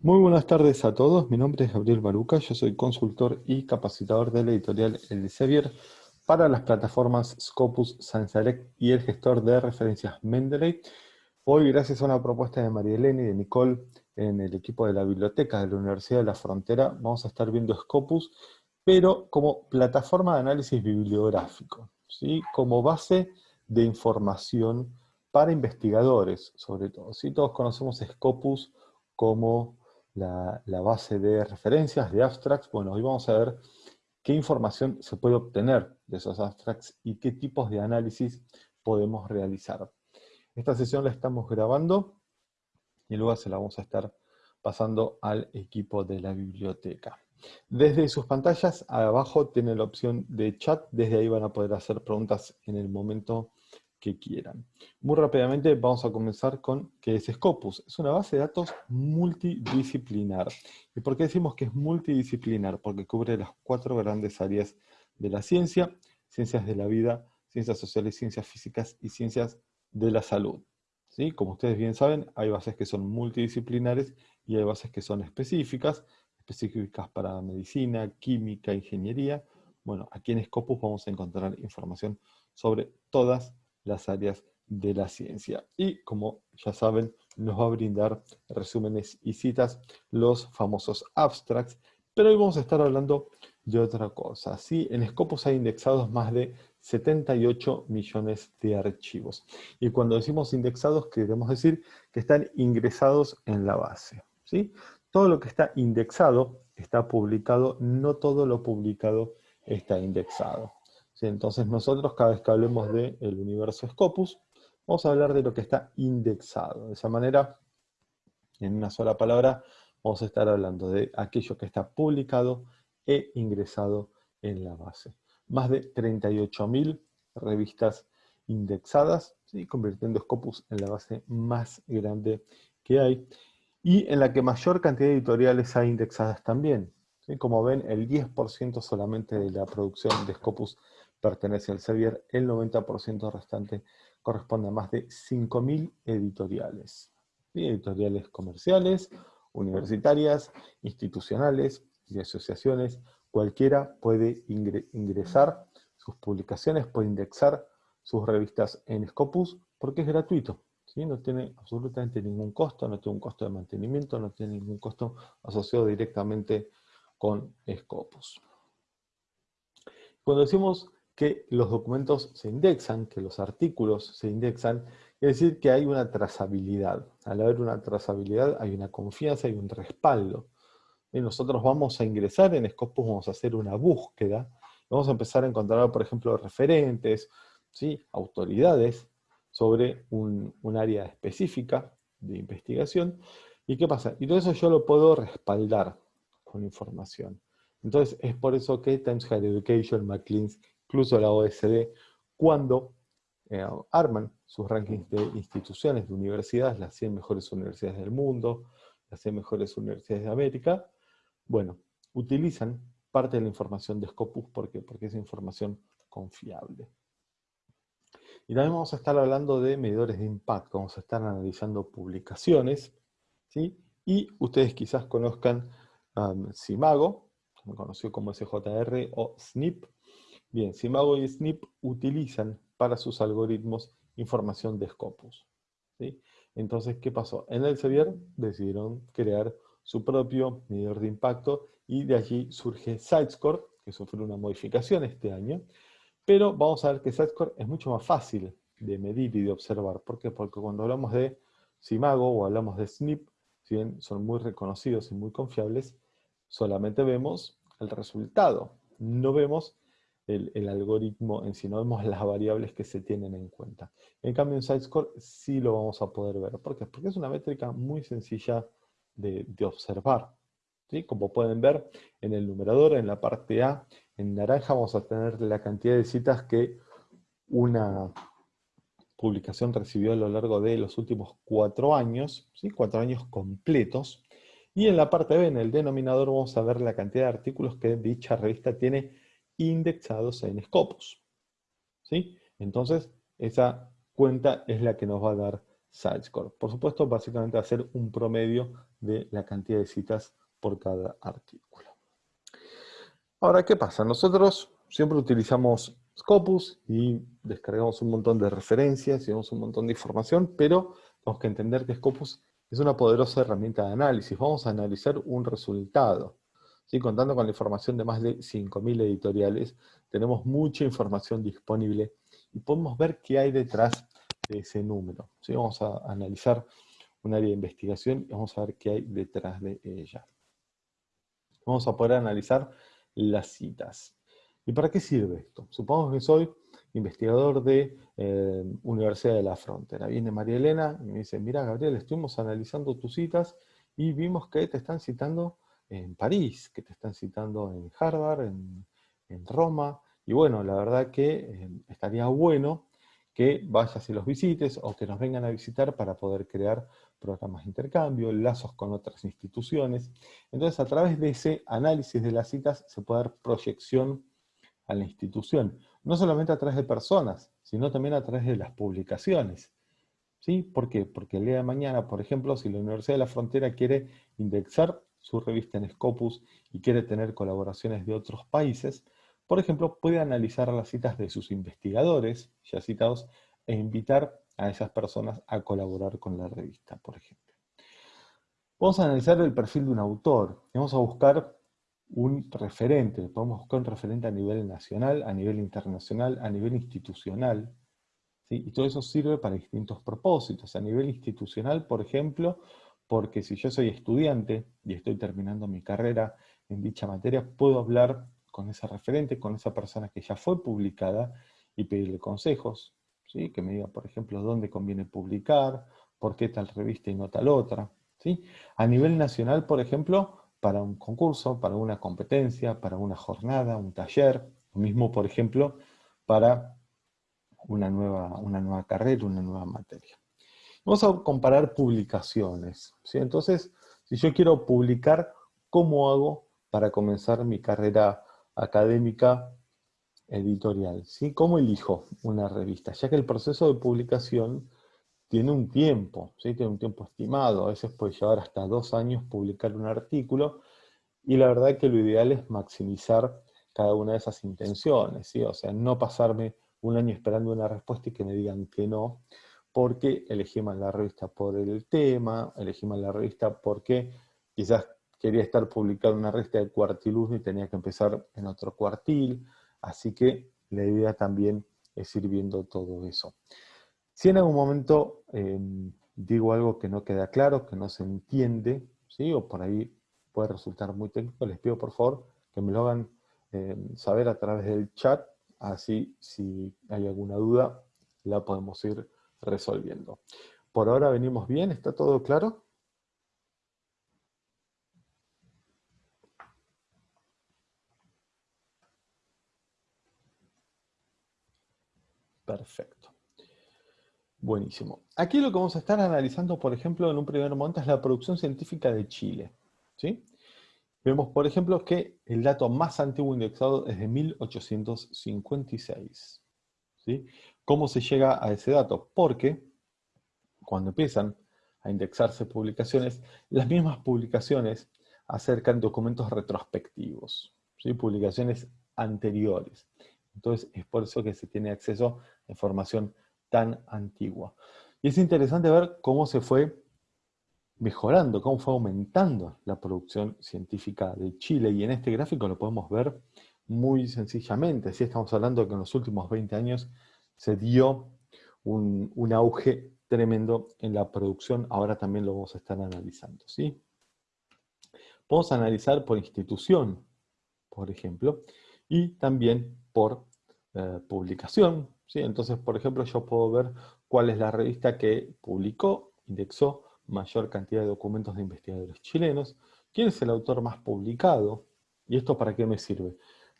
Muy buenas tardes a todos, mi nombre es Gabriel Baruca, yo soy consultor y capacitador de la editorial Elsevier para las plataformas Scopus, ScienceDirect y el gestor de referencias Mendeley. Hoy, gracias a una propuesta de María Elena y de Nicole en el equipo de la biblioteca de la Universidad de la Frontera, vamos a estar viendo Scopus, pero como plataforma de análisis bibliográfico, ¿sí? como base de información para investigadores, sobre todo. ¿sí? Todos conocemos Scopus como la, base de referencias, de abstracts. Bueno, hoy vamos a ver qué información se puede obtener de esos abstracts y qué tipos de análisis podemos realizar. Esta sesión la estamos grabando y luego se la vamos a estar pasando al equipo de la biblioteca. Desde sus pantallas, abajo tienen la opción de chat, desde ahí van a poder hacer preguntas en el momento que quieran. Muy rápidamente vamos a comenzar con qué es Scopus. Es una base de datos multidisciplinar. ¿Y por qué decimos que es multidisciplinar? Porque cubre las cuatro grandes áreas de la ciencia, ciencias de la vida, ciencias sociales, ciencias físicas y ciencias de la salud. ¿Sí? Como ustedes bien saben, hay bases que son multidisciplinares y hay bases que son específicas, específicas para medicina, química, ingeniería. Bueno, aquí en Scopus vamos a encontrar información sobre todas las áreas de la ciencia. Y como ya saben, nos va a brindar resúmenes y citas, los famosos abstracts, pero hoy vamos a estar hablando de otra cosa. ¿sí? En Scopus hay indexados más de 78 millones de archivos. Y cuando decimos indexados, queremos decir que están ingresados en la base. ¿sí? Todo lo que está indexado está publicado, no todo lo publicado está indexado. Entonces nosotros cada vez que hablemos del universo Scopus, vamos a hablar de lo que está indexado. De esa manera, en una sola palabra, vamos a estar hablando de aquello que está publicado e ingresado en la base. Más de 38.000 revistas indexadas, convirtiendo Scopus en la base más grande que hay, y en la que mayor cantidad de editoriales hay indexadas también. Como ven, el 10% solamente de la producción de Scopus pertenece al Sevier, el 90% restante corresponde a más de 5.000 editoriales. Editoriales comerciales, universitarias, institucionales y asociaciones. Cualquiera puede ingresar sus publicaciones, puede indexar sus revistas en Scopus porque es gratuito. No tiene absolutamente ningún costo, no tiene un costo de mantenimiento, no tiene ningún costo asociado directamente con Scopus. Cuando decimos que los documentos se indexan, que los artículos se indexan, es decir que hay una trazabilidad. Al haber una trazabilidad hay una confianza, hay un respaldo. Y nosotros vamos a ingresar en Scopus, vamos a hacer una búsqueda, vamos a empezar a encontrar, por ejemplo, referentes, ¿sí? autoridades sobre un, un área específica de investigación. ¿Y qué pasa? Y todo eso yo lo puedo respaldar con información. Entonces, es por eso que Times Higher Education, McLean's incluso la OSD, cuando eh, arman sus rankings de instituciones, de universidades, las 100 mejores universidades del mundo, las 100 mejores universidades de América, bueno, utilizan parte de la información de Scopus, ¿por Porque es información confiable. Y también vamos a estar hablando de medidores de impacto, vamos a estar analizando publicaciones, ¿sí? y ustedes quizás conozcan um, Simago, conocido como SJR o SNP, Bien, Simago y Snip utilizan para sus algoritmos información de Scopus. Entonces, ¿qué pasó? En Elsevier decidieron crear su propio medidor de impacto y de allí surge SiteScore, que sufrió una modificación este año, pero vamos a ver que SiteScore es mucho más fácil de medir y de observar. ¿Por qué? Porque cuando hablamos de Simago o hablamos de SNP, si bien son muy reconocidos y muy confiables, solamente vemos el resultado, no vemos el, algoritmo en sí, no vemos las variables que se tienen en cuenta. En cambio en SiteScore sí lo vamos a poder ver. ¿Por qué? Porque es una métrica muy sencilla de, observar. ¿sí? Como pueden ver en el numerador, en la parte A, en naranja vamos a tener la cantidad de citas que una publicación recibió a lo largo de los últimos cuatro años, ¿sí? cuatro años completos, y en la parte B, en el denominador, vamos a ver la cantidad de artículos que dicha revista tiene indexados en Scopus. ¿sí? Entonces, esa cuenta es la que nos va a dar SiteScore. Por supuesto, básicamente va a ser un promedio de la cantidad de citas por cada artículo. Ahora, ¿qué pasa? Nosotros siempre utilizamos Scopus y descargamos un montón de referencias y vemos un montón de información, pero tenemos que entender que Scopus es una poderosa herramienta de análisis. Vamos a analizar un resultado. ¿Sí? Contando con la información de más de 5.000 editoriales, tenemos mucha información disponible y podemos ver qué hay detrás de ese número. ¿Sí? Vamos a analizar un área de investigación y vamos a ver qué hay detrás de ella. Vamos a poder analizar las citas. ¿Y para qué sirve esto? Supongamos que soy investigador de eh, Universidad de la Frontera. Viene María Elena y me dice, mira Gabriel, estuvimos analizando tus citas y vimos que te están citando en París, que te están citando en Harvard, en, Roma, y bueno, la verdad que eh, estaría bueno que vayas y los visites o que nos vengan a visitar para poder crear programas de intercambio, lazos con otras instituciones. Entonces, a través de ese análisis de las citas se puede dar proyección a la institución. No solamente a través de personas, sino también a través de las publicaciones. ¿Sí? ¿Por qué? Porque el día de mañana, por ejemplo, si la Universidad de la Frontera quiere indexar su revista en Scopus y quiere tener colaboraciones de otros países, por ejemplo, puede analizar las citas de sus investigadores, ya citados, e invitar a esas personas a colaborar con la revista, por ejemplo. Vamos a analizar el perfil de un autor. Vamos a buscar un referente. Podemos buscar un referente a nivel nacional, a nivel internacional, a nivel institucional. Y todo eso sirve para distintos propósitos. A nivel institucional, por ejemplo, porque si yo soy estudiante y estoy terminando mi carrera en dicha materia, puedo hablar con ese referente, con esa persona que ya fue publicada y pedirle consejos, que me diga, por ejemplo, dónde conviene publicar, por qué tal revista y no tal otra. ¿sí? A nivel nacional, por ejemplo, para un concurso, para una competencia, para una jornada, un taller, lo mismo, por ejemplo, para una nueva, una nueva carrera, una nueva materia. Vamos a comparar publicaciones. ¿sí? Entonces, si yo quiero publicar, ¿cómo hago para comenzar mi carrera académica editorial. ¿sí? ¿Cómo elijo una revista? Ya que el proceso de publicación tiene un tiempo, ¿sí? tiene un tiempo estimado, a veces puede llevar hasta dos años publicar un artículo, y la verdad que lo ideal es maximizar cada una de esas intenciones, ¿sí? o sea, no pasarme un año esperando una respuesta y que me digan que no, porque elegí mal la revista por el tema, elegí mal la revista porque quizás quería estar publicando una revista de cuartiluz y tenía que empezar en otro cuartil, Así que la idea también es ir viendo todo eso. Si en algún momento em, digo algo que no queda claro, que no se entiende, ¿sí? o por ahí puede resultar muy técnico, les pido por favor que me lo hagan em, saber a través del chat, así si hay alguna duda la podemos ir resolviendo. Por ahora venimos bien, ¿está todo claro? Perfecto. Buenísimo. Aquí lo que vamos a estar analizando, por ejemplo, en un primer momento es la producción científica de Chile. ¿sí? Vemos, por ejemplo, que el dato más antiguo indexado es de 1856. ¿sí? ¿Cómo se llega a ese dato? Porque cuando empiezan a indexarse publicaciones, las mismas publicaciones acercan documentos retrospectivos, ¿sí? publicaciones anteriores. Entonces es por eso que se tiene acceso a información tan antigua. Y es interesante ver cómo se fue mejorando, cómo fue aumentando la producción científica de Chile. Y en este gráfico lo podemos ver muy sencillamente. Si estamos hablando que en los últimos 20 años se dio un, un, auge tremendo en la producción, ahora también lo vamos a estar analizando. ¿sí? Podemos analizar por institución, por ejemplo, y también por eh, publicación. ¿sí? Entonces, por ejemplo, yo puedo ver cuál es la revista que publicó, indexó mayor cantidad de documentos de investigadores chilenos, quién es el autor más publicado, y esto para qué me sirve.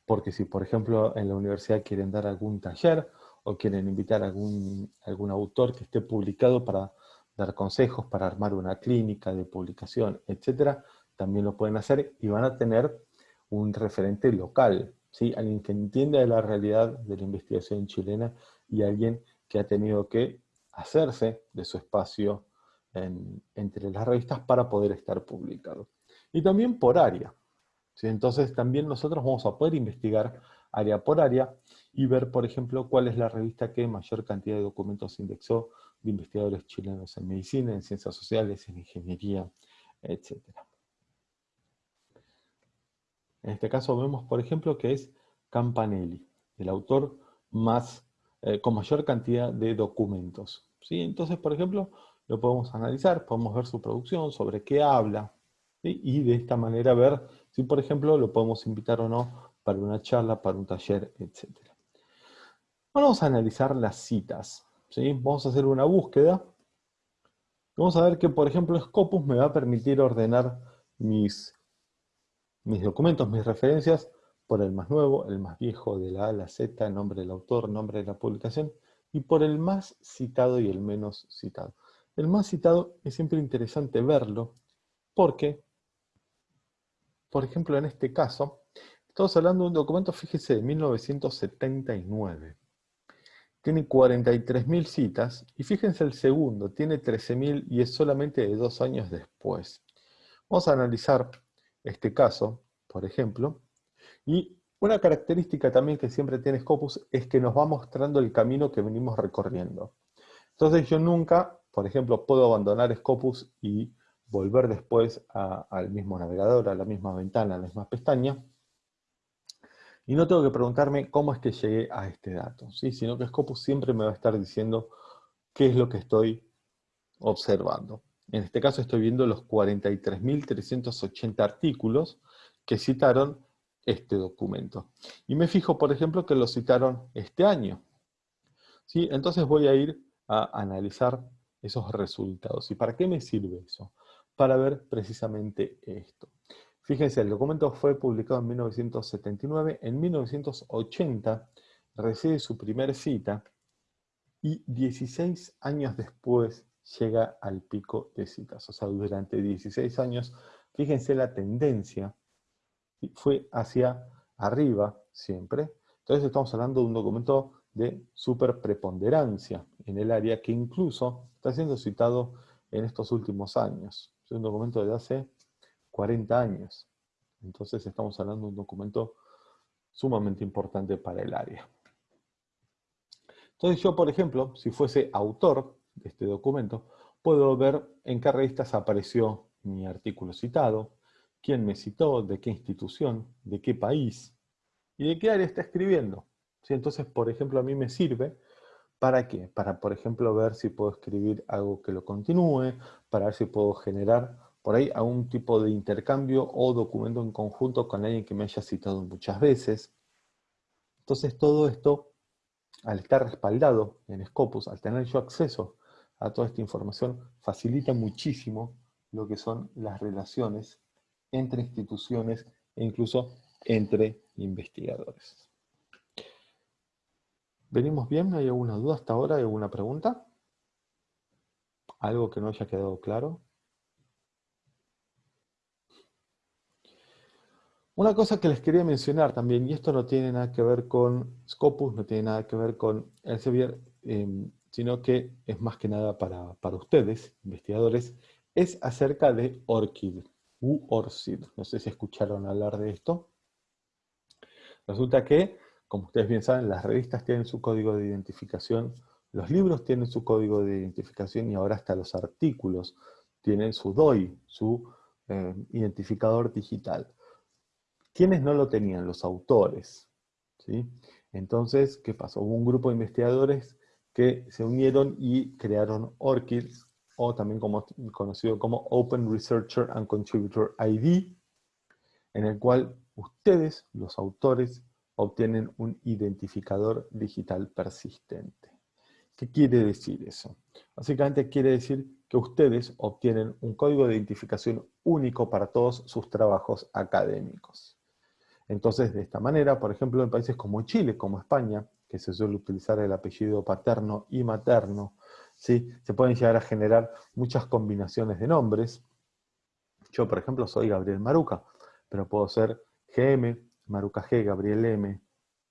Porque si, por ejemplo, en la universidad quieren dar algún taller, o quieren invitar a algún, algún autor que esté publicado para dar consejos, para armar una clínica de publicación, etcétera, también lo pueden hacer y van a tener un referente local, ¿sí? alguien que entienda de la realidad de la investigación chilena y alguien que ha tenido que hacerse de su espacio entre las revistas para poder estar publicado. Y también por área. Entonces también nosotros vamos a poder investigar área por área y ver, por ejemplo, cuál es la revista que mayor cantidad de documentos indexó de investigadores chilenos en medicina, en ciencias sociales, en ingeniería, etc. En este caso vemos, por ejemplo, que es Campanelli, el autor más, eh, con mayor cantidad de documentos. ¿sí? Entonces, por ejemplo, lo podemos analizar, podemos ver su producción, sobre qué habla, y de esta manera ver si, por ejemplo, lo podemos invitar o no para una charla, para un taller, etc. Vamos a analizar las citas. ¿sí? Vamos a hacer una búsqueda. Vamos a ver que, por ejemplo, Scopus me va a permitir ordenar mis, mis documentos, mis referencias, por el más nuevo, el más viejo, de la A a la Z, nombre del autor, nombre de la publicación, y por el más citado y el menos citado. El más citado es siempre interesante verlo, porque, por ejemplo, en este caso, estamos hablando de un documento, fíjese, de 1979. Tiene 43.000 citas, y fíjense el segundo, tiene 13.000 y es solamente de dos años después. Vamos a analizar este caso, por ejemplo, y una característica también que siempre tiene Scopus es que nos va mostrando el camino que venimos recorriendo. Entonces yo nunca, por ejemplo, puedo abandonar Scopus y volver después al mismo navegador, a la misma ventana, a la misma pestaña, y no tengo que preguntarme cómo es que llegué a este dato, ¿sí? sino que Scopus siempre me va a estar diciendo qué es lo que estoy observando. En este caso estoy viendo los 43.380 artículos que citaron este documento. Y me fijo, por ejemplo, que lo citaron este año. ¿Sí? Entonces voy a ir a analizar esos resultados. ¿Y para qué me sirve eso? Para ver precisamente esto. Fíjense, el documento fue publicado en 1979, en 1980 recibe su primera cita y 16 años después llega al pico de citas. O sea, durante 16 años, fíjense la tendencia fue hacia arriba siempre. Entonces estamos hablando de un documento de super preponderancia en el área que incluso está siendo citado en estos últimos años. Es un documento de hace 40 años. Entonces estamos hablando de un documento sumamente importante para el área. Entonces yo, por ejemplo, si fuese autor de este documento, puedo ver en qué revistas apareció mi artículo citado, quién me citó, de qué institución, de qué país y de qué área está escribiendo. Entonces, por ejemplo, a mí me sirve ¿Para qué? Para, por ejemplo, ver si puedo escribir algo que lo continúe, para ver si puedo generar por ahí algún tipo de intercambio o documento en conjunto con alguien que me haya citado muchas veces. Entonces todo esto, al estar respaldado en Scopus, al tener yo acceso a toda esta información, facilita muchísimo lo que son las relaciones entre instituciones e incluso entre investigadores. ¿Venimos bien? ¿Hay alguna duda hasta ahora? ¿Hay alguna pregunta? ¿Algo que no haya quedado claro? Una cosa que les quería mencionar también, y esto no tiene nada que ver con Scopus, no tiene nada que ver con Elsevier, eh, sino que es más que nada para, para ustedes, investigadores, es acerca de ORCID, u ORCID. No sé si escucharon hablar de esto. Resulta que, como ustedes bien saben, las revistas tienen su código de identificación, los libros tienen su código de identificación y ahora hasta los artículos tienen su DOI, su eh, identificador digital. ¿Quiénes no lo tenían? Los autores. ¿sí? Entonces, ¿qué pasó? Hubo un grupo de investigadores que se unieron y crearon ORCID, o también conocido como Open Researcher and Contributor ID, en el cual ustedes, los autores, obtienen un identificador digital persistente. ¿Qué quiere decir eso? Básicamente quiere decir que ustedes obtienen un código de identificación único para todos sus trabajos académicos. Entonces, de esta manera, por ejemplo, en países como Chile, como España, que se suele utilizar el apellido paterno y materno, ¿sí? se pueden llegar a generar muchas combinaciones de nombres. Yo, por ejemplo, soy Gabriel Maruca, pero puedo ser GM, Maruca G, Gabriel M,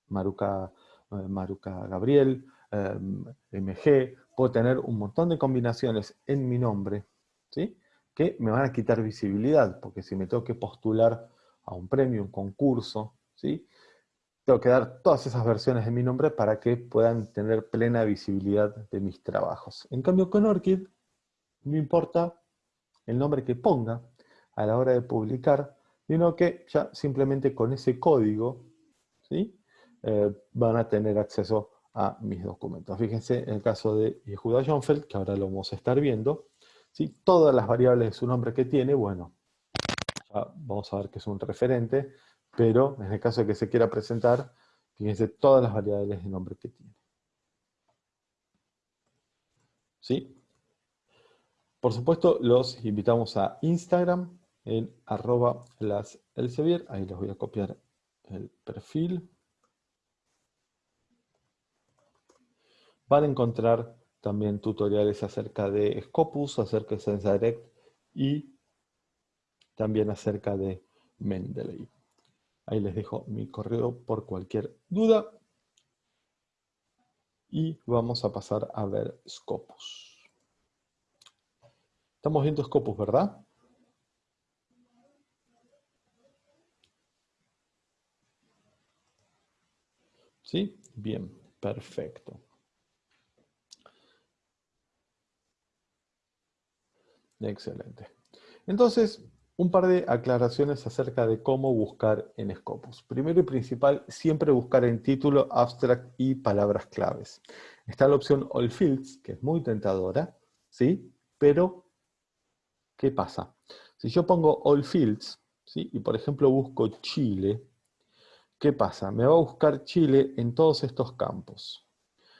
Maruca, eh, Maruca Gabriel, em, MG, puedo tener un montón de combinaciones en mi nombre, ¿sí? que me van a quitar visibilidad, porque si me tengo que postular a un premio, un concurso, ¿sí? tengo que dar todas esas versiones de mi nombre para que puedan tener plena visibilidad de mis trabajos. En cambio con ORCID, no importa el nombre que ponga a la hora de publicar, sino que ya simplemente con ese código ¿sí? Eh, van a tener acceso a mis documentos. Fíjense en el caso de Yehuda Jonfeld, que ahora lo vamos a estar viendo, ¿sí? todas las variables de su nombre que tiene, bueno, vamos a ver que es un referente, pero en el caso de que se quiera presentar, fíjense todas las variables de nombre que tiene. ¿Sí? Por supuesto, los invitamos a Instagram, en arroba las Elsevier, ahí les voy a copiar el perfil. Van a encontrar también tutoriales acerca de Scopus, acerca de SenseDirect y también acerca de Mendeley. Ahí les dejo mi correo por cualquier duda. Y vamos a pasar a ver Scopus. Estamos viendo Scopus, ¿verdad? ¿Sí? Bien, perfecto. Excelente. Entonces, un par de aclaraciones acerca de cómo buscar en Scopus. Primero y principal, siempre buscar en título, abstract y palabras claves. Está la opción All Fields, que es muy tentadora, ¿sí? Pero, ¿qué pasa? Si yo pongo All Fields, ¿sí? y por ejemplo busco Chile, ¿qué pasa? Me va a buscar Chile en todos estos campos.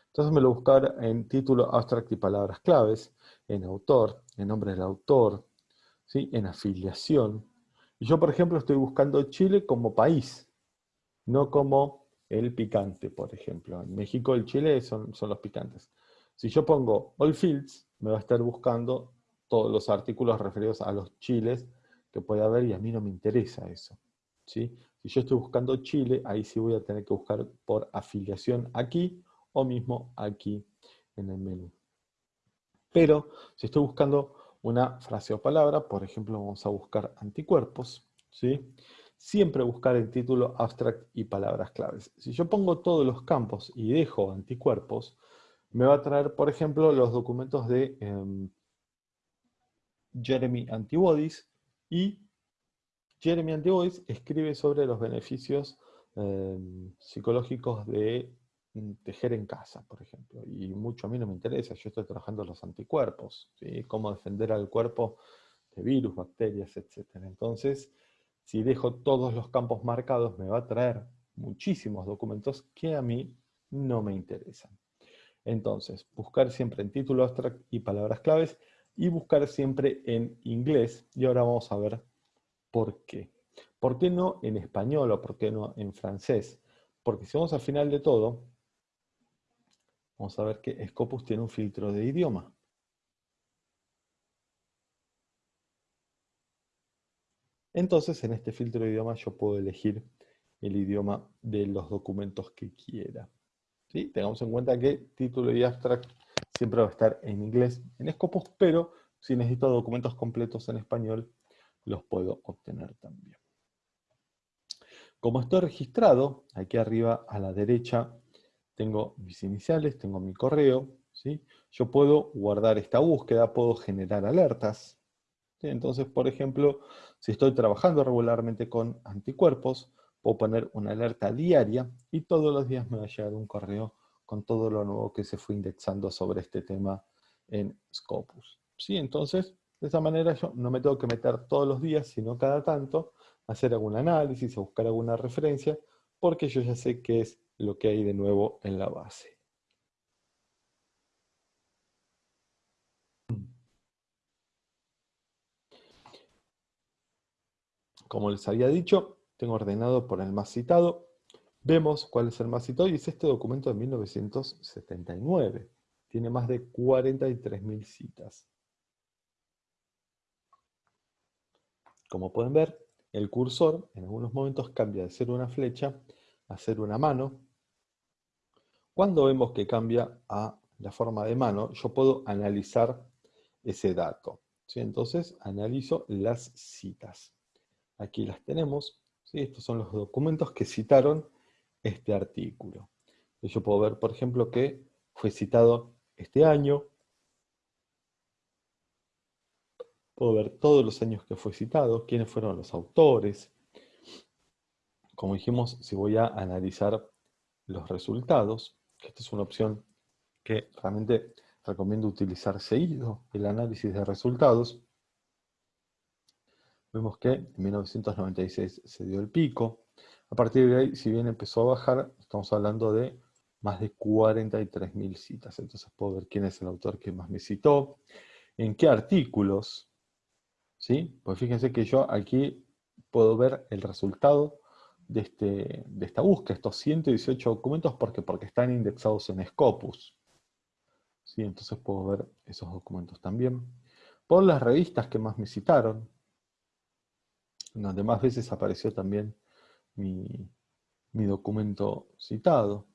Entonces me lo buscar en título, abstract y palabras claves, en autor, en nombre del autor, ¿sí? en afiliación. Y yo, por ejemplo, estoy buscando Chile como país, no como el picante, por ejemplo. En México el Chile son, son los picantes. Si yo pongo All Fields, me va a estar buscando todos los artículos referidos a los chiles que puede haber y a mí no me interesa eso. ¿sí? Si yo estoy buscando Chile, ahí sí voy a tener que buscar por afiliación aquí o mismo aquí en el menú. Pero si estoy buscando una frase o palabra, por ejemplo, vamos a buscar anticuerpos, ¿sí? Siempre buscar el título, abstract y palabras claves. Si yo pongo todos los campos y dejo anticuerpos, me va a traer, por ejemplo, los documentos de em, Jeremy Antibodies y Jeremy Antibodies escribe sobre los beneficios em, psicológicos de tejer en casa, por ejemplo, y mucho a mí no me interesa, yo estoy trabajando los anticuerpos, cómo defender al cuerpo de virus, bacterias, etc. Entonces, si dejo todos los campos marcados, me va a traer muchísimos documentos que a mí no me interesan. Entonces, buscar siempre en título abstract y palabras claves, y buscar siempre en inglés, y ahora vamos a ver por qué. ¿Por qué no en español o por qué no en francés? Porque si vamos al final de todo, vamos a ver que Scopus tiene un filtro de idioma. Entonces, en este filtro de idioma yo puedo elegir el idioma de los documentos que quiera. ¿Sí? Tengamos en cuenta que título y abstract siempre va a estar en inglés en Scopus, pero si necesito documentos completos en español, los puedo obtener también. Como estoy registrado, aquí arriba a la derecha tengo mis iniciales, tengo mi correo, ¿sí? yo puedo guardar esta búsqueda, puedo generar alertas. Entonces, por ejemplo, si estoy trabajando regularmente con anticuerpos, puedo poner una alerta diaria y todos los días me va a llegar un correo con todo lo nuevo que se fue indexando sobre este tema en Scopus. ¿Sí? Entonces, de esa manera yo no me tengo que meter todos los días, sino cada tanto, hacer algún análisis o buscar alguna referencia, porque yo ya sé qué es lo que hay de nuevo en la base. Como les había dicho, tengo ordenado por el más citado. Vemos cuál es el más citado y es este documento de 1979. Tiene más de 43.000 citas. Como pueden ver, el cursor en algunos momentos cambia de ser una flecha a ser una mano Cuando vemos que cambia a la forma de mano, yo puedo analizar ese dato. Entonces, analizo las citas. Aquí las tenemos. Estos son los documentos que citaron este artículo. Yo puedo ver, por ejemplo, que fue citado este año. Puedo ver todos los años que fue citado, quiénes fueron los autores. Como dijimos, si voy a analizar los resultados, esta es una opción que realmente recomiendo utilizar seguido, el análisis de resultados. Vemos que en 1996 se dio el pico. A partir de ahí, si bien empezó a bajar, estamos hablando de más de 43.000 citas. Entonces puedo ver quién es el autor que más me citó, en qué artículos. ¿sí? Pues fíjense que yo aquí puedo ver el resultado de, este, de esta búsqueda, estos 118 documentos, porque, porque están indexados en Scopus. ¿sí? Entonces puedo ver esos documentos también. Por las revistas que más me citaron, donde más veces apareció también mi, documento citado,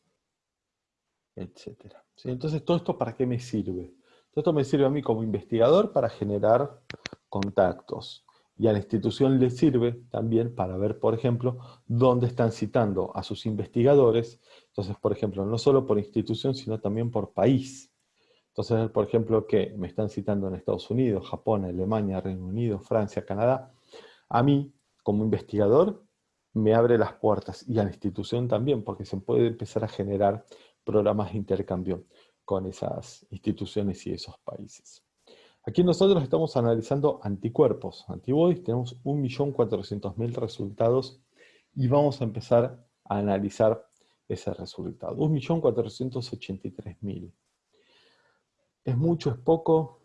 etc. Entonces, ¿todo esto para qué me sirve? Todo esto me sirve a mí como investigador para generar contactos. Y a la institución le sirve también para ver, por ejemplo, dónde están citando a sus investigadores. Entonces, por ejemplo, no solo por institución, sino también por país. Entonces, por ejemplo, que me están citando en Estados Unidos, Japón, Alemania, Reino Unido, Francia, Canadá. A mí, como investigador, me abre las puertas y a la institución también, porque se puede empezar a generar programas de intercambio con esas instituciones y esos países. Aquí nosotros estamos analizando anticuerpos, antibodies, tenemos 1.400.000 resultados y vamos a empezar a analizar ese resultado. 1.483.000. ¿Es mucho, es poco?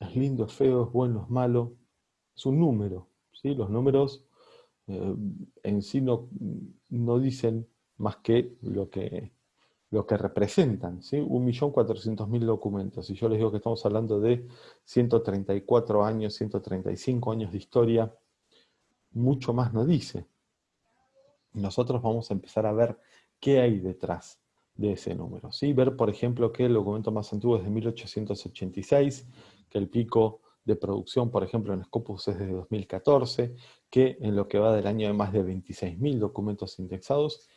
¿Es lindo, es feo, es bueno, es malo? Es un número. ¿sí? Los números eh, en sí no, dicen más que lo que, lo que representan. ¿sí? 1.400.000 documentos. Y yo les digo que estamos hablando de 134 años, 135 años de historia, mucho más no dice. Nosotros vamos a empezar a ver qué hay detrás de ese número. ¿sí? Ver, por ejemplo, que el documento más antiguo es de 1886, que el pico de producción, por ejemplo, en Scopus es de 2014, que en lo que va del año hay más de 26.000 documentos indexados,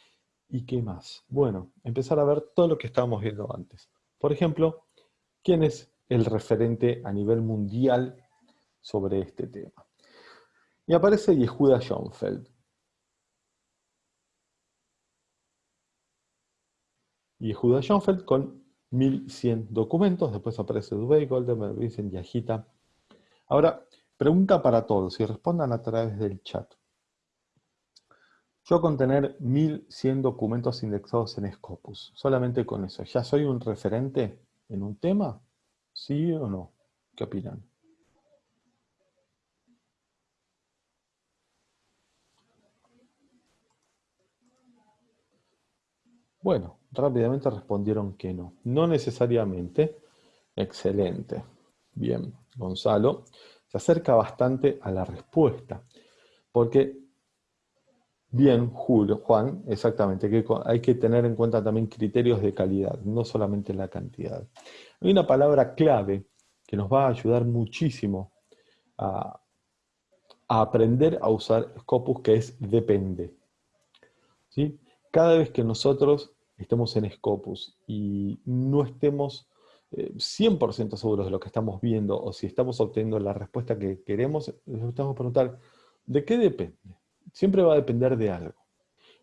¿y qué más? Bueno, empezar a ver todo lo que estábamos viendo antes. Por ejemplo, ¿quién es el referente a nivel mundial sobre este tema? Y aparece Yehuda Schoenfeld. Yehuda Schoenfeld con 1100 documentos, después aparece Dubey, Goldenberg, Vincent, Yajita. Ahora, Pregunta para todos y respondan a través del chat. Yo con tener 1100 documentos indexados en Scopus, solamente con eso, ¿ya soy un referente en un tema? ¿Sí o no? ¿Qué opinan? Bueno, rápidamente respondieron que no. No necesariamente. Excelente. Bien, Gonzalo se acerca bastante a la respuesta. Porque, bien, Julio, Juan, exactamente, que hay que tener en cuenta también criterios de calidad, no solamente la cantidad. Hay una palabra clave que nos va a ayudar muchísimo a, aprender a usar Scopus, que es depende. ¿Sí? Cada vez que nosotros estemos en Scopus y no estemos 100% seguros de lo que estamos viendo o si estamos obteniendo la respuesta que queremos, nos que preguntar, ¿de qué depende? Siempre va a depender de algo.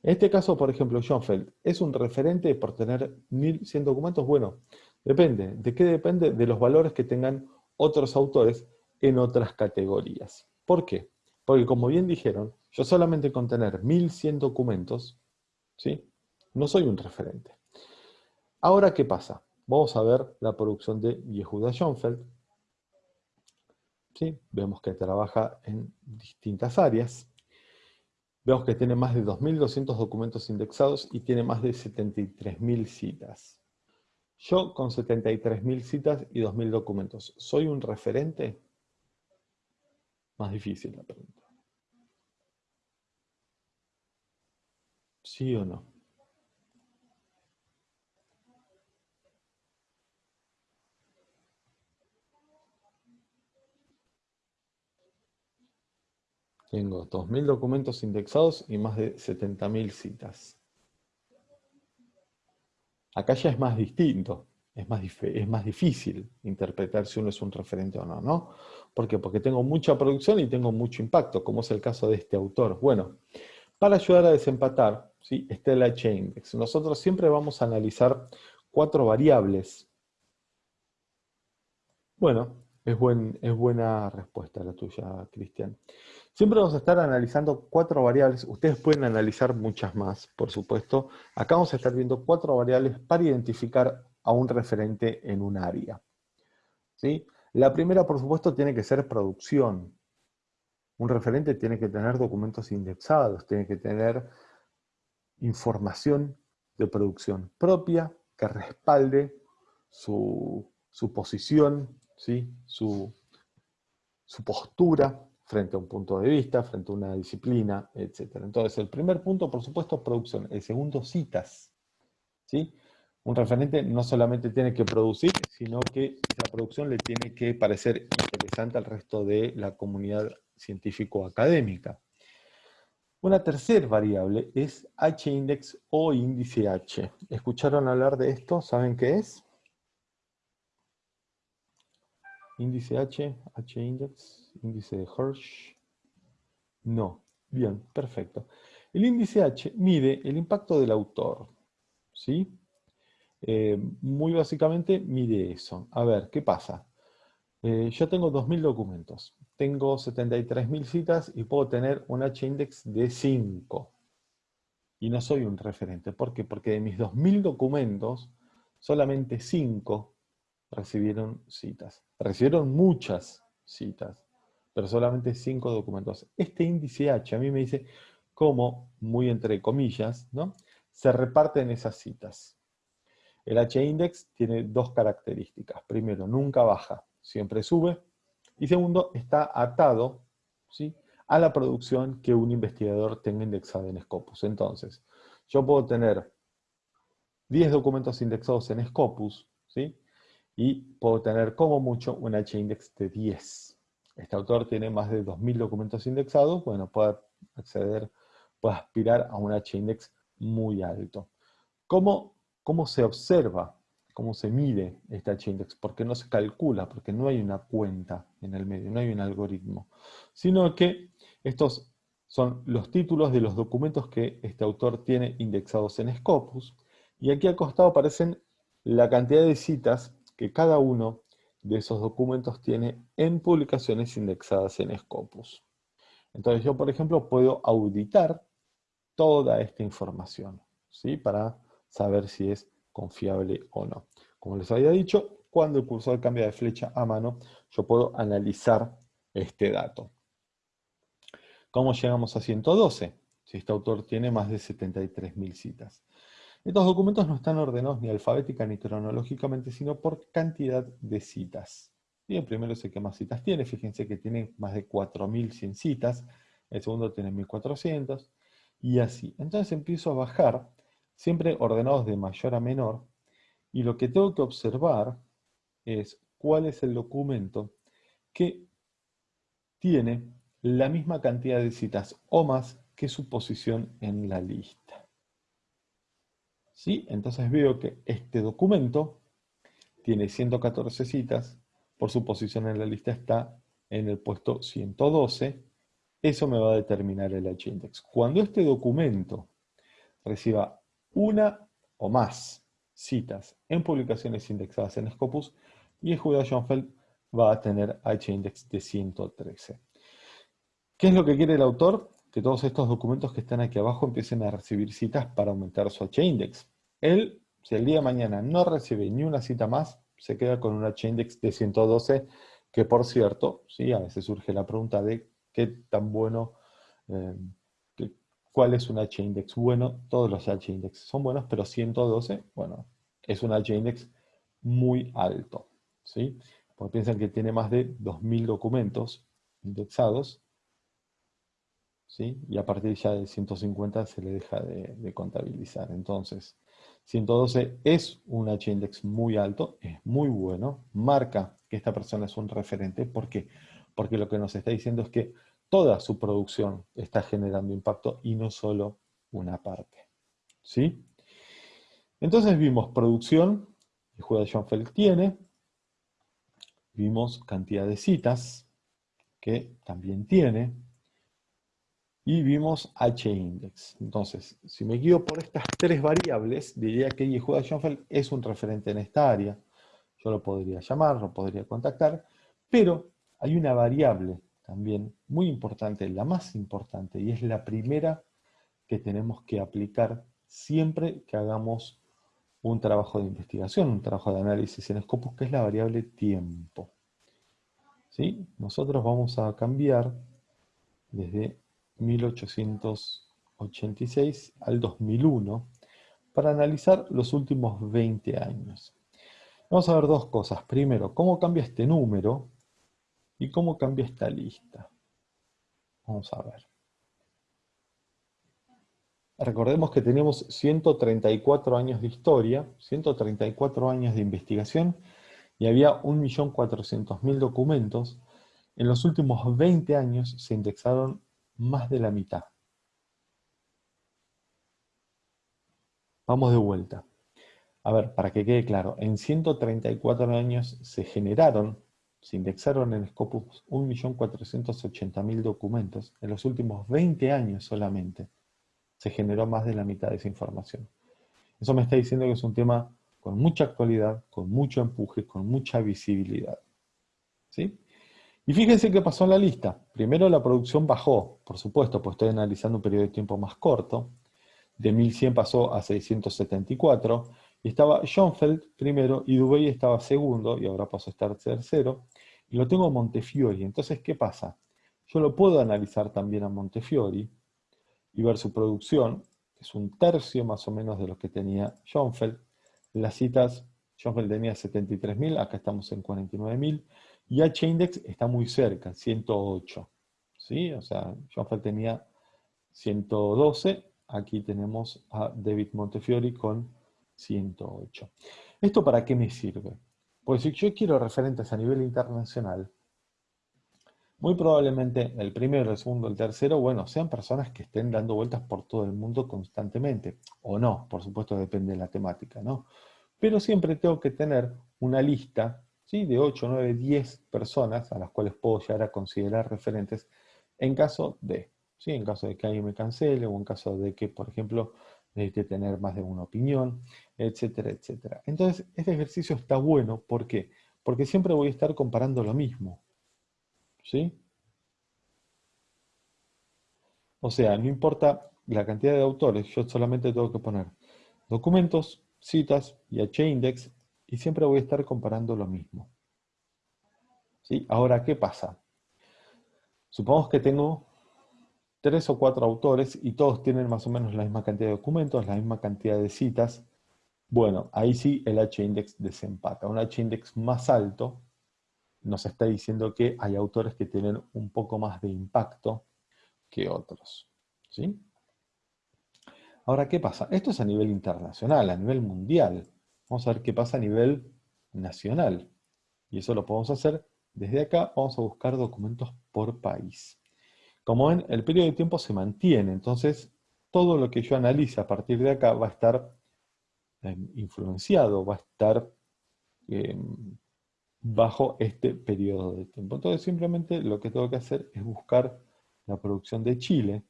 En este caso, por ejemplo, Schoenfeld, ¿es un referente por tener 1100 documentos? Bueno, depende. ¿De qué depende? De los valores que tengan otros autores en otras categorías. ¿Por qué? Porque como bien dijeron, yo solamente con tener 1100 documentos, ¿sí? no soy un referente. Ahora, ¿qué pasa? Vamos a ver la producción de Yehuda Schoenfeld. ¿Sí? Vemos que trabaja en distintas áreas. Vemos que tiene más de 2.200 documentos indexados y tiene más de 73.000 citas. Yo con 73.000 citas y 2.000 documentos, ¿soy un referente? Más difícil la pregunta. ¿Sí o no? Tengo 2.000 documentos indexados y más de 70.000 citas. Acá ya es más distinto, es más, es más difícil interpretar si uno es un referente o no, ¿no? ¿Por qué? Porque tengo mucha producción y tengo mucho impacto, como es el caso de este autor. Bueno, para ayudar a desempatar, ¿sí? está el H-index. Nosotros siempre vamos a analizar cuatro variables. Bueno, es, buen, es buena respuesta la tuya, Cristian. Siempre vamos a estar analizando cuatro variables. Ustedes pueden analizar muchas más, por supuesto. Acá vamos a estar viendo cuatro variables para identificar a un referente en un área. ¿Sí? La primera, por supuesto, tiene que ser producción. Un referente tiene que tener documentos indexados, tiene que tener información de producción propia que respalde su, posición, ¿sí? su, su postura frente a un punto de vista, frente a una disciplina, etc. Entonces, el primer punto, por supuesto, es producción. El segundo, citas. ¿sí? Un referente no solamente tiene que producir, sino que la producción le tiene que parecer interesante al resto de la comunidad científico-académica. Una tercera variable es H-index o índice H. ¿Escucharon hablar de esto? ¿Saben qué es? Índice H, H-index, índice de Hirsch. No. Bien, perfecto. El índice H mide el impacto del autor. ¿Sí? Eh, muy básicamente mide eso. A ver, ¿qué pasa? Eh, yo tengo 2.000 documentos. Tengo 73.000 citas y puedo tener un H-index de 5. Y no soy un referente. ¿Por qué? Porque de mis 2.000 documentos, solamente 5 recibieron citas. Recibieron muchas citas, pero solamente cinco documentos. Este índice H a mí me dice cómo, muy entre comillas, ¿no? se reparten esas citas. El H-index tiene dos características. Primero, nunca baja, siempre sube. Y segundo, está atado ¿sí? a la producción que un investigador tenga indexada en Scopus. Entonces, yo puedo tener 10 documentos indexados en Scopus, ¿sí? Y puedo tener como mucho un H-index de 10. Este autor tiene más de 2.000 documentos indexados, bueno, puede acceder, puede aspirar a un H-index muy alto. ¿Cómo, ¿Cómo se observa, cómo se mide este H-index? Porque no se calcula, porque no hay una cuenta en el medio, no hay un algoritmo, sino que estos son los títulos de los documentos que este autor tiene indexados en Scopus, y aquí al costado aparecen la cantidad de citas que cada uno de esos documentos tiene en publicaciones indexadas en Scopus. Entonces yo, por ejemplo, puedo auditar toda esta información, ¿sí? Para saber si es confiable o no. Como les había dicho, cuando el cursor cambia de flecha a mano, yo puedo analizar este dato. ¿Cómo llegamos a 112? Si este autor tiene más de 73.000 citas. Estos documentos no están ordenados ni alfabética ni cronológicamente, sino por cantidad de citas. El primero es el que más citas tiene, fíjense que tiene más de 4.100 citas, el segundo tiene 1.400, y así. Entonces empiezo a bajar, siempre ordenados de mayor a menor, y lo que tengo que observar es cuál es el documento que tiene la misma cantidad de citas o más que su posición en la lista. ¿Sí? Entonces veo que este documento tiene 114 citas, por su posición en la lista está en el puesto 112, eso me va a determinar el H-index. Cuando este documento reciba una o más citas en publicaciones indexadas en Scopus, y Yehuda Schoenfeld va a tener H-index de 113. ¿Qué es lo que quiere el autor? Que todos estos documentos que están aquí abajo empiecen a recibir citas para aumentar su H-index. Él, si el día de mañana no recibe ni una cita más, se queda con un H-index de 112, que por cierto, sí, a veces surge la pregunta de qué tan bueno, eh, cuál es un H-index bueno. Todos los H-index son buenos, pero 112, bueno, es un H-index muy alto, ¿sí? Porque piensan que tiene más de 2.000 documentos indexados, ¿sí? Y a partir ya de 150 se le deja de contabilizar. Entonces, 112 es un H-index muy alto, es muy bueno, marca que esta persona es un referente. ¿Por qué? Porque lo que nos está diciendo es que toda su producción está generando impacto y no solo una parte. ¿Sí? Entonces vimos producción, que Judah Schoenfeld tiene, vimos cantidad de citas, que también tiene, y vimos H-index. Entonces, si me guío por estas tres variables, diría que Yehuda Schoenfeld es un referente en esta área. Yo lo podría llamar, lo podría contactar, pero hay una variable también muy importante, la más importante, y es la primera que tenemos que aplicar siempre que hagamos un trabajo de investigación, un trabajo de análisis en Scopus, que es la variable tiempo. ¿Sí? Nosotros vamos a cambiar desde 1886 al 2001 para analizar los últimos 20 años. Vamos a ver dos cosas. Primero, cómo cambia este número y cómo cambia esta lista. Vamos a ver. Recordemos que tenemos 134 años de historia, 134 años de investigación, y había 1.400.000 documentos. En los últimos 20 años se indexaron más de la mitad. Vamos de vuelta. A ver, para que quede claro, en 134 años se generaron, se indexaron en Scopus 1.480.000 documentos. En los últimos 20 años solamente se generó más de la mitad de esa información. Eso me está diciendo que es un tema con mucha actualidad, con mucho empuje, con mucha visibilidad. ¿Sí? Y fíjense qué pasó en la lista. Primero la producción bajó, por supuesto, pues estoy analizando un periodo de tiempo más corto. De 1100 pasó a 674. Y estaba Schoenfeld primero y Dubey estaba segundo y ahora pasó a estar tercero. Y lo tengo Montefiori. Entonces, ¿qué pasa? Yo lo puedo analizar también a Montefiori y ver su producción, que es un tercio más o menos de lo que tenía Schoenfeld. Las citas, Schoenfeld tenía 73.000, acá estamos en 49.000. Y H-index está muy cerca, 108. ¿sí? O sea, Schoenfeld tenía 112, aquí tenemos a David Montefiori con 108. ¿Esto para qué me sirve? Pues si yo quiero referentes a nivel internacional, muy probablemente el primero, el segundo, el tercero, bueno, sean personas que estén dando vueltas por todo el mundo constantemente. O no, por supuesto depende de la temática, ¿no? Pero siempre tengo que tener una lista de 8, 9, 10 personas a las cuales puedo llegar a considerar referentes en caso de, ¿sí? en caso de que alguien me cancele o en caso de que, por ejemplo, necesite tener más de una opinión, etcétera, etcétera. Entonces, este ejercicio está bueno, ¿por qué? Porque siempre voy a estar comparando lo mismo. ¿Sí? O sea, no importa la cantidad de autores, yo solamente tengo que poner documentos, citas y h-index y siempre voy a estar comparando lo mismo. ¿Sí? Ahora, ¿qué pasa? Supongamos que tengo tres o cuatro autores y todos tienen más o menos la misma cantidad de documentos, la misma cantidad de citas. Bueno, ahí sí el H-index desempata. Un H-index más alto nos está diciendo que hay autores que tienen un poco más de impacto que otros. ¿sí? Ahora, ¿qué pasa? Esto es a nivel internacional, a nivel mundial. Vamos a ver qué pasa a nivel nacional. Y eso lo podemos hacer desde acá. Vamos a buscar documentos por país. Como ven, el periodo de tiempo se mantiene. Entonces, todo lo que yo analice a partir de acá va a estar em, influenciado, va a estar em, bajo este periodo de tiempo. Entonces, simplemente lo que tengo que hacer es buscar la producción de Chile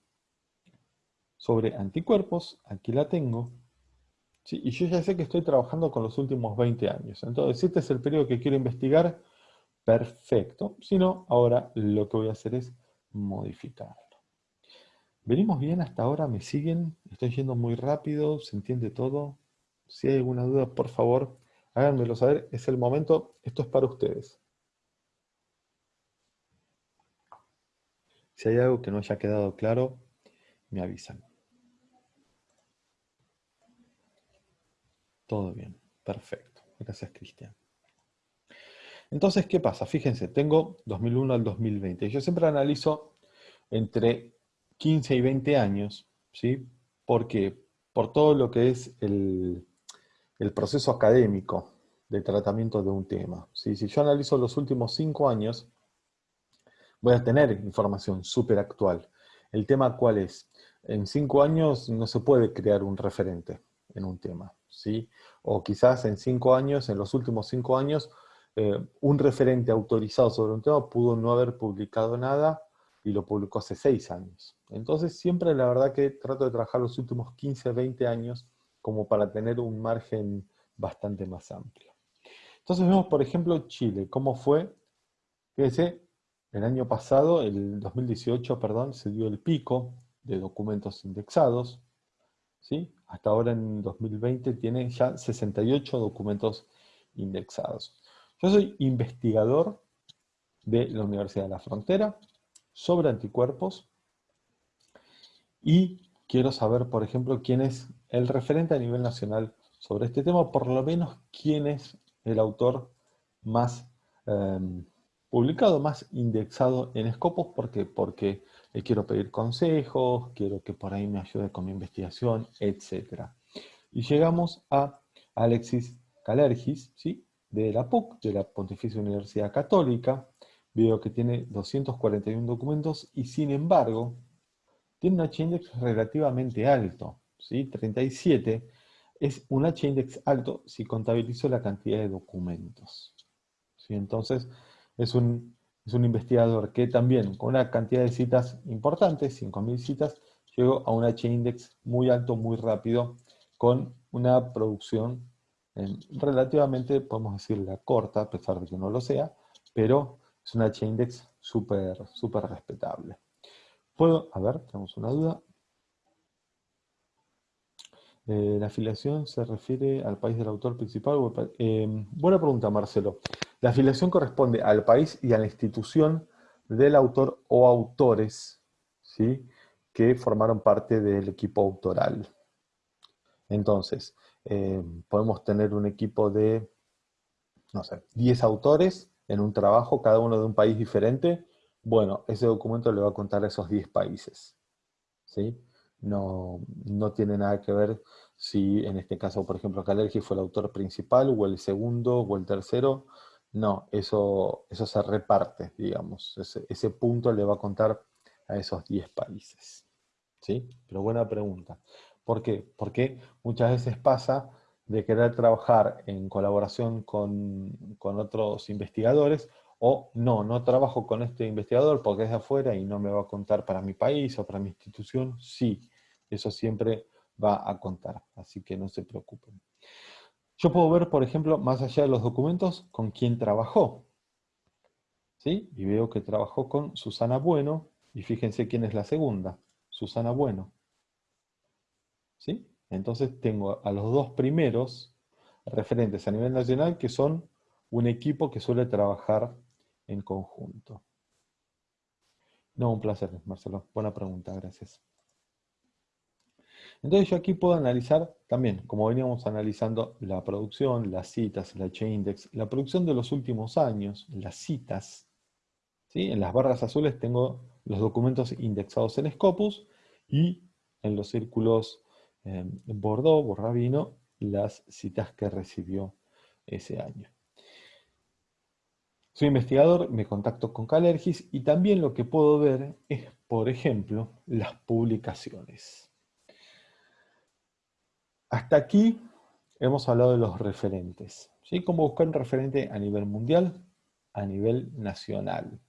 sobre anticuerpos. Aquí la tengo y yo ya sé que estoy trabajando con los últimos 20 años. Entonces, si este es el periodo que quiero investigar, perfecto. Si no, ahora lo que voy a hacer es modificarlo. ¿Venimos bien hasta ahora? ¿Me siguen? ¿Estoy yendo muy rápido? ¿Se entiende todo? Si hay alguna duda, por favor, háganmelo saber. Es el momento. Esto es para ustedes. Si hay algo que no haya quedado claro, me avisan. Todo bien, perfecto. Gracias, Cristian. Entonces, ¿qué pasa? Fíjense, tengo 2001 al 2020. Yo siempre analizo entre 15 y 20 años, ¿sí? Porque por todo lo que es el, proceso académico de tratamiento de un tema. Si yo analizo los últimos 5 años, voy a tener información súper actual. El tema cuál es? En cinco años no se puede crear un referente en un tema, ¿sí? O quizás en cinco años, en los últimos cinco años, eh, un referente autorizado sobre un tema pudo no haber publicado nada y lo publicó hace seis años. Entonces siempre la verdad que trato de trabajar los últimos 15, 20 años como para tener un margen bastante más amplio. Entonces vemos, por ejemplo, Chile, cómo fue, fíjense, el año pasado, el 2018, perdón, se dio el pico de documentos indexados, ¿sí? Hasta ahora en 2020 tiene ya 68 documentos indexados. Yo soy investigador de la Universidad de la Frontera sobre anticuerpos y quiero saber, por ejemplo, quién es el referente a nivel nacional sobre este tema, por lo menos quién es el autor más em, publicado, más indexado en Scopus. ¿Por qué? Porque le quiero pedir consejos, quiero que por ahí me ayude con mi investigación, etc. Y llegamos a Alexis Calergis, ¿sí? de la PUC, de la Pontificia Universidad Católica. Veo que tiene 241 documentos y sin embargo tiene un H-index relativamente alto, ¿sí? 37. Es un H-index alto si contabilizo la cantidad de documentos. ¿sí? Entonces, es un, es un investigador que también, con una cantidad de citas importantes, 5.000 citas, llegó a un H-index muy alto, muy rápido, con una producción relativamente, podemos decirla corta, a pesar de que no lo sea, pero es un H-index súper súper respetable. Puedo, a ver, tenemos una duda. Eh, ¿La afiliación se refiere al país del autor principal? Buena pregunta, Marcelo. La afiliación corresponde al país y a la institución del autor o autores ¿sí? que formaron parte del equipo autoral. Entonces, eh, podemos tener un equipo de, no sé, 10 autores en un trabajo, cada uno de un país diferente, bueno, ese documento le va a contar a esos 10 países. ¿sí? No, no tiene nada que ver si en este caso, por ejemplo, Calergi fue el autor principal, o el segundo, o el tercero. No, eso, eso se reparte, digamos. Ese, punto le va a contar a esos 10 países. ¿Sí? Pero buena pregunta. ¿Por qué? Porque muchas veces pasa de querer trabajar en colaboración con, con otros investigadores o no, no trabajo con este investigador porque es de afuera y no me va a contar para mi país o para mi institución. Sí, eso siempre va a contar, así que no se preocupen. Yo puedo ver, por ejemplo, más allá de los documentos, con quién trabajó. ¿Sí? Y veo que trabajó con Susana Bueno, y fíjense quién es la segunda, Susana Bueno. ¿Sí? Entonces tengo a los dos primeros referentes a nivel nacional que son un equipo que suele trabajar en conjunto. No, un placer, Marcelo. Buena pregunta, gracias. Entonces yo aquí puedo analizar también, como veníamos analizando, la producción, las citas, el H-index, la producción de los últimos años, las citas. ¿sí? En las barras azules tengo los documentos indexados en Scopus y en los círculos eh, Bordeaux, Borrabino, las citas que recibió ese año. Soy investigador, me contacto con Calergis y también lo que puedo ver es, por ejemplo, las publicaciones. Hasta aquí hemos hablado de los referentes. ¿sí? ¿Cómo buscar un referente a nivel mundial, a nivel nacional?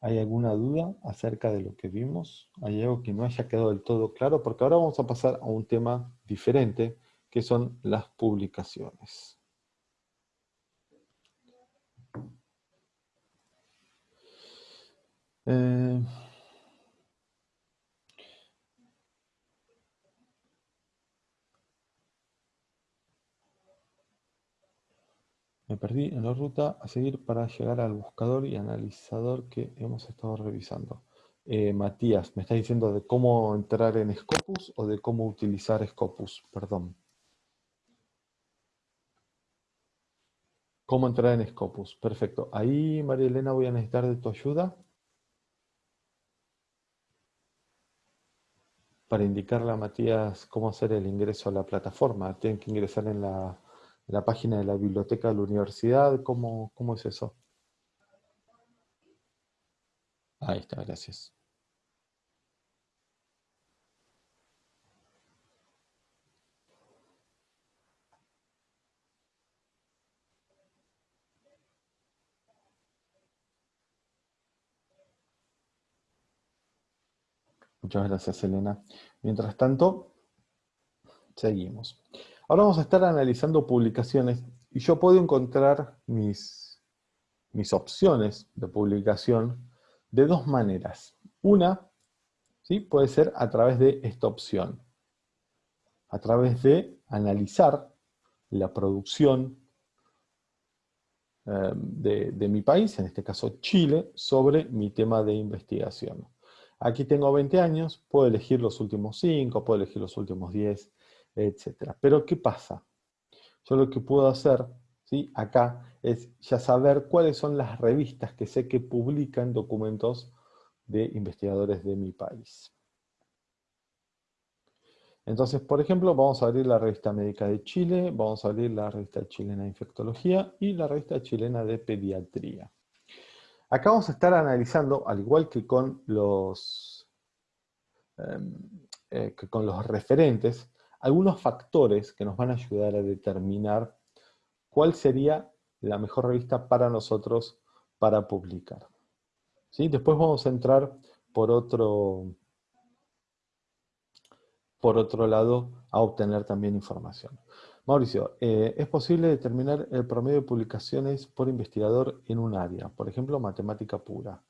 ¿Hay alguna duda acerca de lo que vimos? ¿Hay algo que no haya quedado del todo claro? Porque ahora vamos a pasar a un tema diferente, que son las publicaciones. Eh, me perdí en la ruta a seguir para llegar al buscador y analizador que hemos estado revisando. Eh, Matías, ¿me estás diciendo de cómo entrar en Scopus o de cómo utilizar Scopus? Perdón. ¿Cómo entrar en Scopus? Perfecto. Ahí, María Elena, voy a necesitar de tu ayuda. para indicarle a Matías cómo hacer el ingreso a la plataforma. Tienen que ingresar en la, página de la biblioteca de la universidad. ¿Cómo, ¿Cómo, es eso? Ahí está, gracias. Muchas gracias, Elena. Mientras tanto, seguimos. Ahora vamos a estar analizando publicaciones y yo puedo encontrar mis, mis opciones de publicación de dos maneras. Una, ¿sí? puede ser a través de esta opción, a través de analizar la producción eh, de, de mi país, en este caso Chile, sobre mi tema de investigación. Aquí tengo 20 años, puedo elegir los últimos 5, puedo elegir los últimos 10, etc. Pero ¿qué pasa? Yo lo que puedo hacer ¿sí? acá es ya saber cuáles son las revistas que sé que publican documentos de investigadores de mi país. Entonces, por ejemplo, vamos a abrir la revista médica de Chile, vamos a abrir la revista chilena de infectología y la revista chilena de pediatría. Acá vamos a estar analizando, al igual que con los, em, eh, que con los referentes, algunos factores que nos van a ayudar a determinar cuál sería la mejor revista para nosotros para publicar. ¿Sí? Después vamos a entrar por otro, por otro lado a obtener también información. Mauricio, eh, ¿es posible determinar el promedio de publicaciones por investigador en un área? Por ejemplo, matemática pura.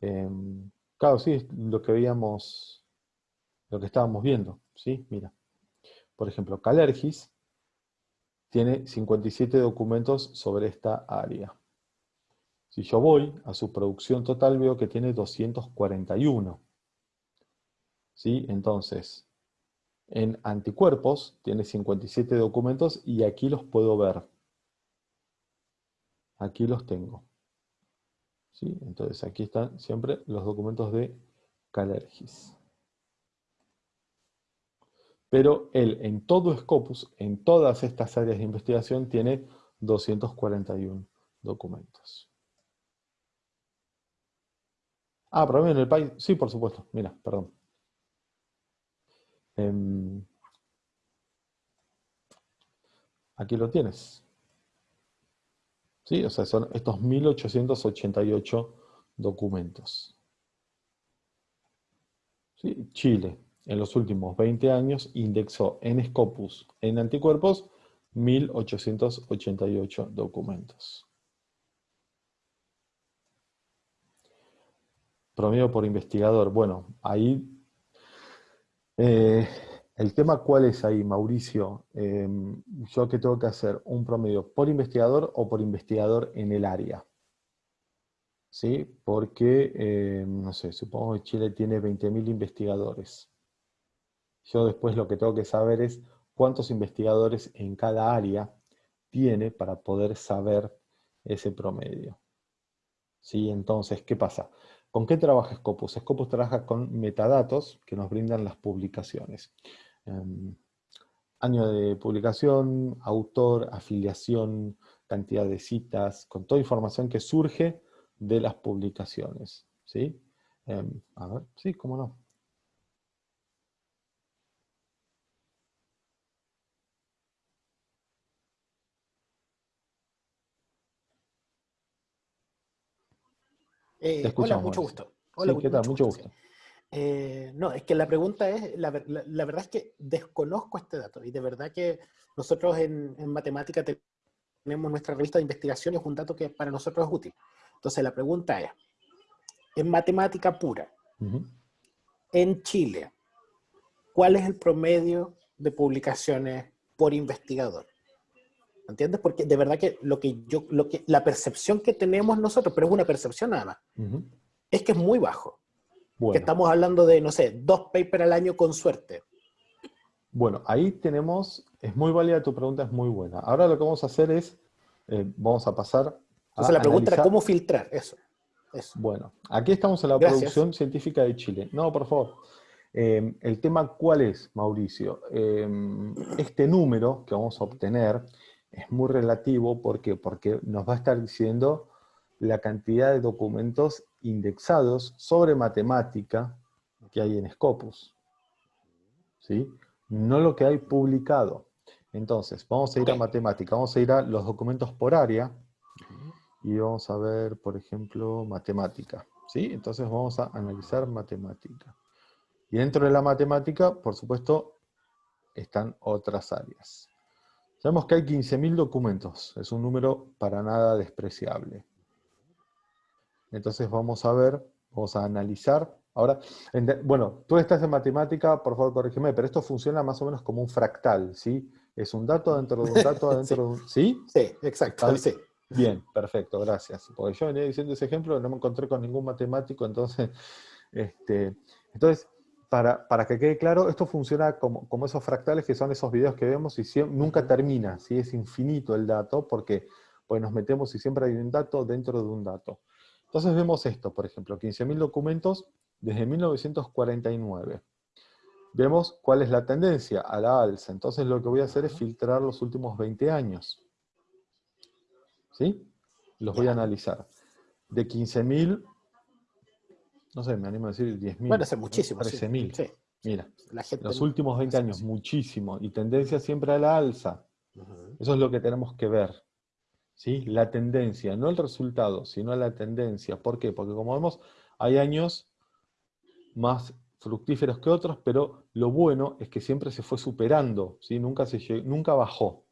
Em, claro, sí, lo que veíamos, lo que estábamos viendo, ¿sí? Mira. Por ejemplo, Calergis tiene 57 documentos sobre esta área. Si yo voy a su producción total, veo que tiene 241. ¿Sí? Entonces, en anticuerpos tiene 57 documentos y aquí los puedo ver. Aquí los tengo. ¿Sí? Entonces aquí están siempre los documentos de Calergis. Pero él en todo Scopus, en todas estas áreas de investigación, tiene 241 documentos. Ah, pero en el país, sí, por supuesto, mira, perdón. Em, aquí lo tienes. ¿Sí? O sea, son estos 1888 documentos. ¿Sí? Chile, en los últimos 20 años, indexó en Scopus, en anticuerpos, 1888 documentos. Promedio por investigador. Bueno, ahí eh, el tema cuál es ahí, Mauricio. Em, yo que tengo que hacer un promedio por investigador o por investigador en el área. ¿Sí? Porque, em, no sé, supongo que Chile tiene 20.000 investigadores. Yo después lo que tengo que saber es cuántos investigadores en cada área tiene para poder saber ese promedio. ¿Sí? Entonces, ¿qué pasa? ¿Con qué trabaja Scopus? Scopus trabaja con metadatos que nos brindan las publicaciones. Em, año de publicación, autor, afiliación, cantidad de citas, con toda información que surge de las publicaciones. ¿sí? Em, a ver, sí, cómo no. Eh, hola, mucho gusto. Hola, ¿qué tal? Mucho gusto. Eh, no, es que la pregunta es, la, verdad es que desconozco este dato y de verdad que nosotros en, matemática tenemos nuestra revista de investigación y es un dato que para nosotros es útil. Entonces la pregunta es, en matemática pura, en Chile, ¿cuál es el promedio de publicaciones por investigador? ¿Entiendes? Porque de verdad que lo que yo, lo que, la percepción que tenemos nosotros, pero es una percepción nada más, es que es muy bajo. Que estamos hablando de, no sé, dos papers al año con suerte. Bueno, ahí tenemos, es muy válida tu pregunta, es muy buena. Ahora lo que vamos a hacer es, eh, vamos a pasar a Entonces la pregunta era cómo filtrar eso. Bueno, aquí estamos en la producción científica de Chile. No, por favor. Eh, el tema, ¿cuál es, Mauricio? Eh, este número que vamos a obtener es muy relativo, ¿por qué? Porque nos va a estar diciendo la cantidad de documentos indexados sobre matemática que hay en Scopus. ¿Sí? No lo que hay publicado. Entonces, vamos a ir a matemática, vamos a ir a los documentos por área, y vamos a ver, por ejemplo, matemática. ¿sí? Entonces vamos a analizar matemática. Y dentro de la matemática, por supuesto, están otras áreas. Sabemos que hay 15.000 documentos, es un número para nada despreciable. Entonces vamos a ver, vamos a analizar. Ahora, bueno, tú estás en matemática, por favor corrígeme, pero esto funciona más o menos como un fractal, ¿sí? Es un dato dentro de un dato dentro de un... ¿Sí? Sí, exacto, sí. Bien, perfecto, gracias. Porque yo venía diciendo ese ejemplo, no me encontré con ningún matemático, entonces, este, entonces para, para que quede claro, esto funciona como, como, esos fractales que son esos videos que vemos y nunca termina, ¿sí? es infinito el dato, porque pues nos metemos y siempre hay un dato dentro de un dato. Entonces vemos esto, por ejemplo, 15.000 documentos desde 1949. Vemos cuál es la tendencia a la alza. Entonces lo que voy a hacer es filtrar los últimos 20 años. ¿Sí? Los voy a analizar. De 15.000, no sé, me animo a decir 10.000. Bueno, hace muchísimo. 13.000. Sí. Mira, los últimos 20 años, muchísimo. Y tendencia siempre a la alza. Eso es lo que tenemos que ver. ¿Sí? La tendencia, no el resultado, sino la tendencia. ¿Por qué? Porque como vemos, hay años más fructíferos que otros, pero lo bueno es que siempre se fue superando, ¿sí? nunca, se, nunca bajó.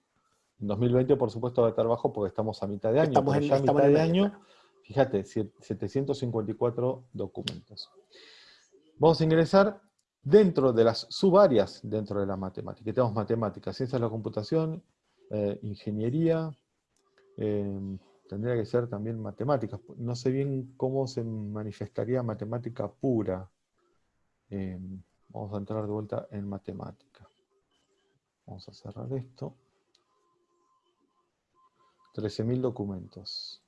En 2020, por supuesto, va a estar bajo porque estamos a mitad de año. Estamos en, ya mitad de año, fíjate, 754 documentos. Vamos a ingresar dentro de las subáreas dentro de la matemática. Tenemos matemáticas, ciencias de la computación, eh, ingeniería, eh, tendría que ser también matemáticas. No sé bien cómo se manifestaría matemática pura. Eh, vamos a entrar de vuelta en matemática. Vamos a cerrar esto. 13.000 documentos.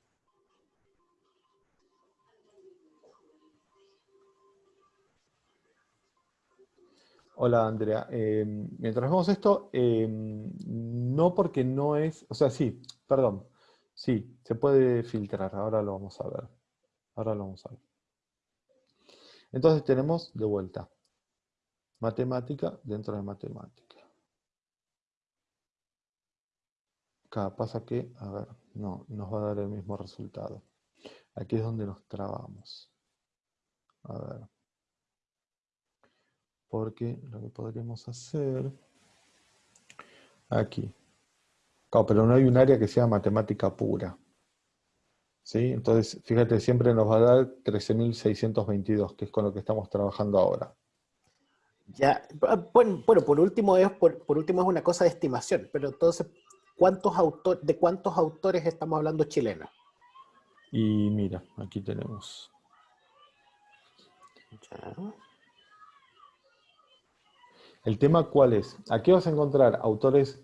Hola Andrea, eh, mientras vemos esto, eh, no porque no es, o sea, sí, perdón, sí, se puede filtrar, ahora lo vamos a ver, ahora lo vamos a ver. Entonces tenemos de vuelta, matemática dentro de matemática. Acá pasa que, a ver, no, nos va a dar el mismo resultado. Aquí es donde nos trabamos. A ver. Porque lo que podríamos hacer... Aquí. Claro, pero no hay un área que sea matemática pura. ¿Sí? Entonces, fíjate, siempre nos va a dar 13.622, que es con lo que estamos trabajando ahora. Ya, bueno, por último es por, por, último es una cosa de estimación, pero entonces ¿cuántos autores, ¿de cuántos autores estamos hablando chilenos? Y mira, aquí tenemos. El tema cuál es? Aquí vas a encontrar autores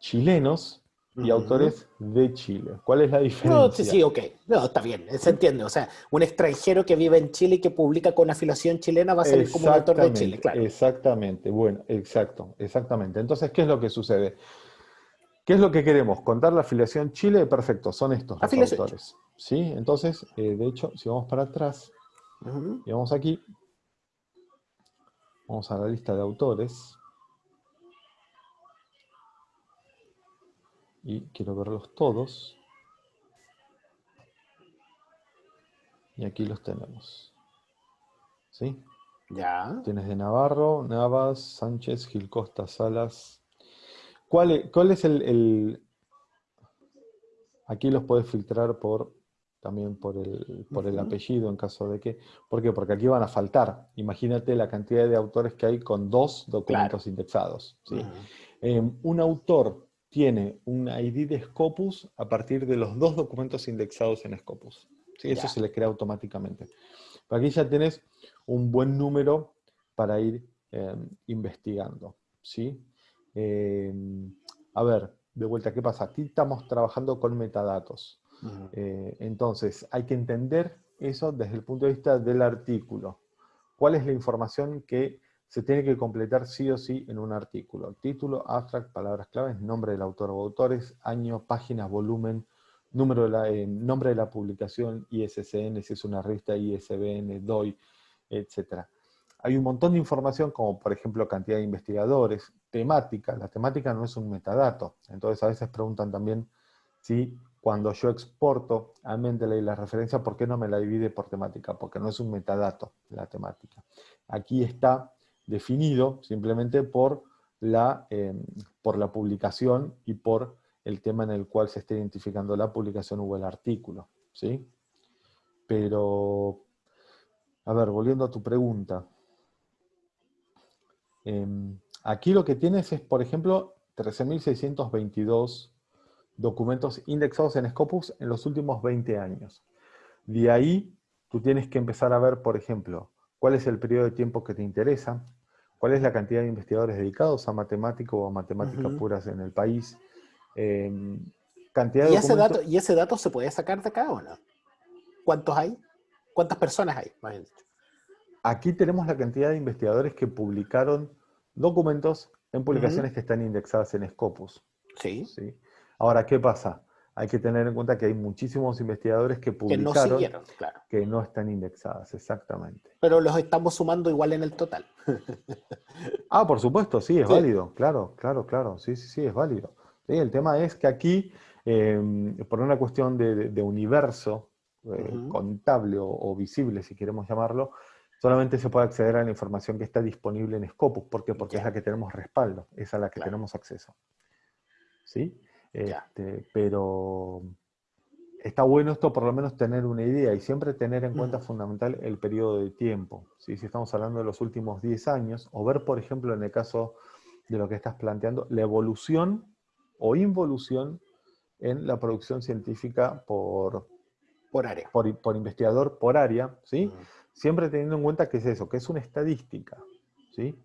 chilenos y autores de Chile. ¿Cuál es la diferencia? No, sí, sí, ok. No, está bien, se entiende. O sea, un extranjero que vive en Chile y que publica con afiliación chilena va a salir como un autor de Chile, claro. Exactamente, bueno, exacto, exactamente. Entonces, ¿qué es lo que sucede? ¿Qué es lo que queremos? ¿Contar la afiliación Chile? Perfecto, son estos los autores. ¿Sí? Entonces, eh, de hecho, si vamos para atrás y vamos aquí, vamos a la lista de autores. Y quiero verlos todos. Y aquí los tenemos. ¿Sí? Ya. Tienes de Navarro, Navas, Sánchez, Gil Costa, Salas, ¿Cuál es, el, Aquí los puedes filtrar por también por el, por el apellido en caso de que... ¿Por qué? Porque aquí van a faltar. Imagínate la cantidad de autores que hay con dos documentos indexados. Em, un autor tiene un ID de Scopus a partir de los dos documentos indexados en Scopus. ¿sí? Eso se le crea automáticamente. aquí ya tienes un buen número para ir em, investigando. ¿sí? Em, a ver, de vuelta, ¿qué pasa? Aquí estamos trabajando con metadatos. Eh, entonces, hay que entender eso desde el punto de vista del artículo. ¿Cuál es la información que se tiene que completar sí o sí en un artículo? Título, abstract, palabras claves, nombre del autor o autores, año, páginas, volumen, número de la, nombre de la publicación, ISSN, si es una revista ISBN, DOI, etc. Hay un montón de información, como por ejemplo cantidad de investigadores, temática. La temática no es un metadato. Entonces a veces preguntan también si cuando yo exporto a Mendeley la referencia, ¿por qué no me la divide por temática? Porque no es un metadato la temática. Aquí está definido simplemente por la, eh, por la publicación y por el tema en el cual se está identificando la publicación o el artículo. ¿sí? Pero, a ver, volviendo a tu pregunta. Em, aquí lo que tienes es, por ejemplo, 13.622 documentos indexados en Scopus en los últimos 20 años. De ahí, tú tienes que empezar a ver, por ejemplo, cuál es el periodo de tiempo que te interesa, cuál es la cantidad de investigadores dedicados a matemático o a matemáticas puras en el país, em, cantidad ¿Y, ese dato, ¿Y ese dato se puede sacar de acá o no? ¿Cuántos hay? ¿Cuántas personas hay? Aquí tenemos la cantidad de investigadores que publicaron documentos en publicaciones que están indexadas en Scopus. Sí. ¿sí? Ahora, ¿qué pasa? hay que tener en cuenta que hay muchísimos investigadores que publicaron que no, claro. que no están indexadas, exactamente. Pero los estamos sumando igual en el total. ah, por supuesto, sí, es válido, claro, claro, claro, sí, sí, sí, es válido. el tema es que aquí, em, por una cuestión de, universo eh, contable o, visible, si queremos llamarlo, solamente se puede acceder a la información que está disponible en Scopus. ¿Por qué? Porque es la que tenemos respaldo, es a la que tenemos acceso. ¿Sí? Este, pero está bueno esto por lo menos tener una idea y siempre tener en cuenta fundamental el periodo de tiempo. Si estamos hablando de los últimos 10 años, o ver, por ejemplo, en el caso de lo que estás planteando, la evolución o involución en la producción científica por, por área. Por, investigador por área, ¿sí? Siempre teniendo en cuenta que es eso, que es una estadística, ¿sí?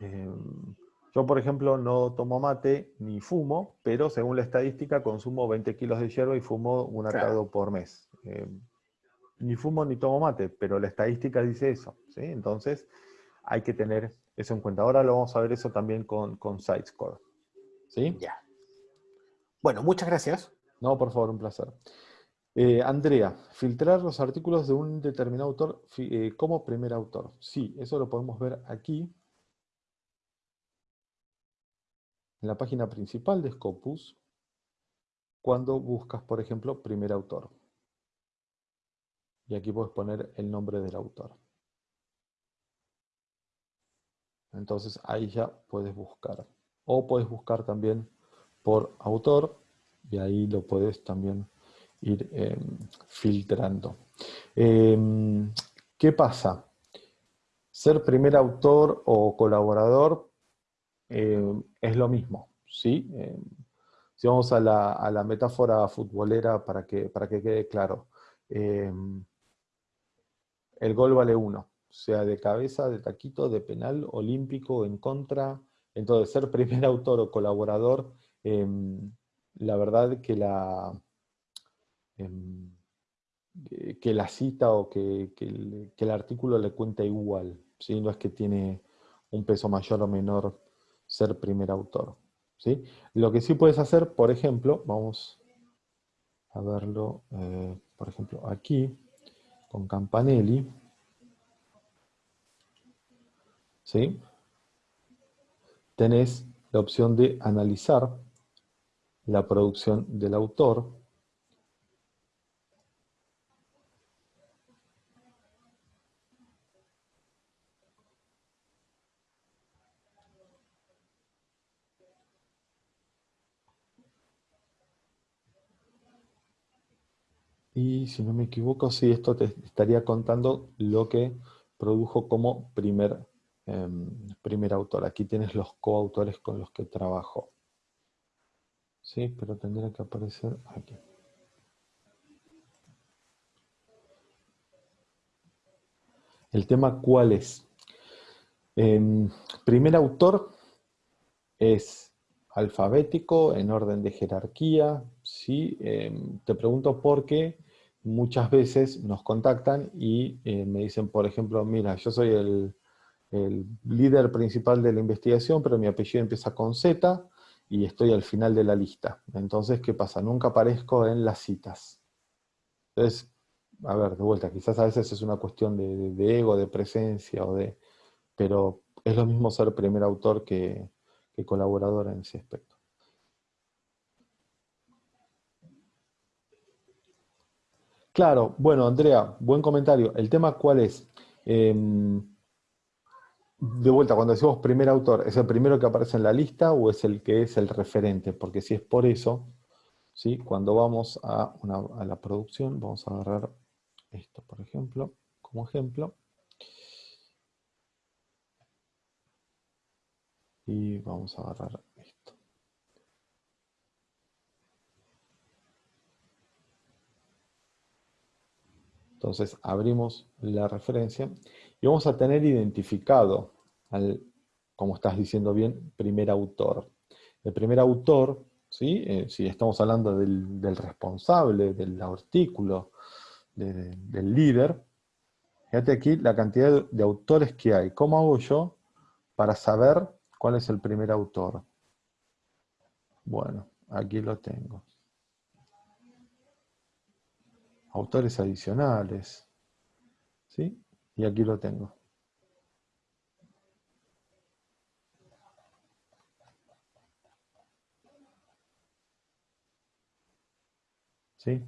Em, yo, por ejemplo, no tomo mate ni fumo, pero según la estadística consumo 20 kilos de hierba y fumo un atado por mes. Eh, ni fumo ni tomo mate, pero la estadística dice eso. ¿sí? Entonces, hay que tener eso en cuenta. Ahora lo vamos a ver eso también con, con SiteScore. ¿Sí? Ya. Bueno, muchas gracias. No, por favor, un placer. Eh, Andrea, filtrar los artículos de un determinado autor eh, como primer autor. Sí, eso lo podemos ver aquí. En la página principal de Scopus cuando buscas, por ejemplo, primer autor. Y aquí puedes poner el nombre del autor. Entonces ahí ya puedes buscar. O puedes buscar también por autor y ahí lo puedes también ir em, filtrando. Em, ¿Qué pasa? Ser primer autor o colaborador eh, es lo mismo, ¿sí? Eh, si vamos a la, metáfora futbolera para que, para que quede claro, eh, el gol vale uno, sea de cabeza, de taquito, de penal, olímpico, en contra. Entonces, ser primer autor o colaborador, la verdad que la, que la cita o que, el, que, el, artículo le cuenta igual, ¿sí? no es que tiene un peso mayor o menor ser primer autor. ¿sí? Lo que sí puedes hacer, por ejemplo, vamos a verlo, eh, por ejemplo, aquí, con Campanelli. ¿sí? Tenés la opción de analizar la producción del autor Y si no me equivoco, sí, esto te estaría contando lo que produjo como primer, em, primer autor. Aquí tienes los coautores con los que trabajó. Sí, pero tendría que aparecer aquí. El tema, ¿cuál es? Em, primer autor es alfabético, en orden de jerarquía, ¿sí? Em, te pregunto por qué muchas veces nos contactan y eh, me dicen, por ejemplo, mira, yo soy el, líder principal de la investigación, pero mi apellido empieza con Z, y estoy al final de la lista. Entonces, ¿qué pasa? Nunca aparezco en las citas. Entonces, a ver, de vuelta, quizás a veces es una cuestión de, ego, de presencia, o de, pero es lo mismo ser primer autor que, que colaborador en ese aspecto. Claro, bueno, Andrea, buen comentario. ¿El tema cuál es? Em, de vuelta, cuando decimos primer autor, ¿es el primero que aparece en la lista o es el que es el referente? Porque si es por eso, ¿sí? cuando vamos a, a la producción, vamos a agarrar esto, por ejemplo, como ejemplo. Y vamos a agarrar esto. Entonces abrimos la referencia y vamos a tener identificado al, como estás diciendo bien, primer autor. El primer autor, ¿sí? Eh, si estamos hablando del, responsable, del artículo, del líder, fíjate aquí la cantidad de autores que hay. ¿Cómo hago yo para saber cuál es el primer autor? Bueno, aquí lo tengo autores adicionales. ¿Sí? Y aquí lo tengo. ¿Sí?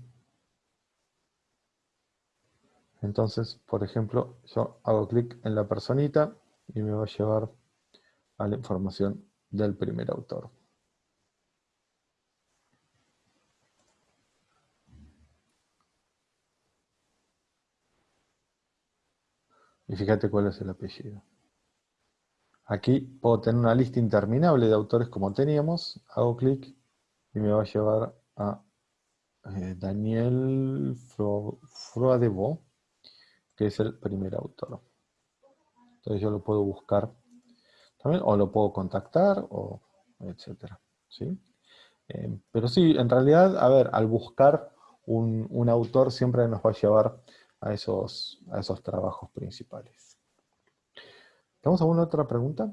Entonces, por ejemplo, yo hago clic en la personita y me va a llevar a la información del primer autor. Y fíjate cuál es el apellido. Aquí puedo tener una lista interminable de autores como teníamos. Hago clic y me va a llevar a eh, Daniel Froadebo, que es el primer autor. Entonces yo lo puedo buscar también, o lo puedo contactar, o etcétera. ¿sí? Eh, pero sí, en realidad, a ver, al buscar un, un autor siempre nos va a llevar a esos, a esos trabajos principales. ¿Tenemos alguna otra pregunta?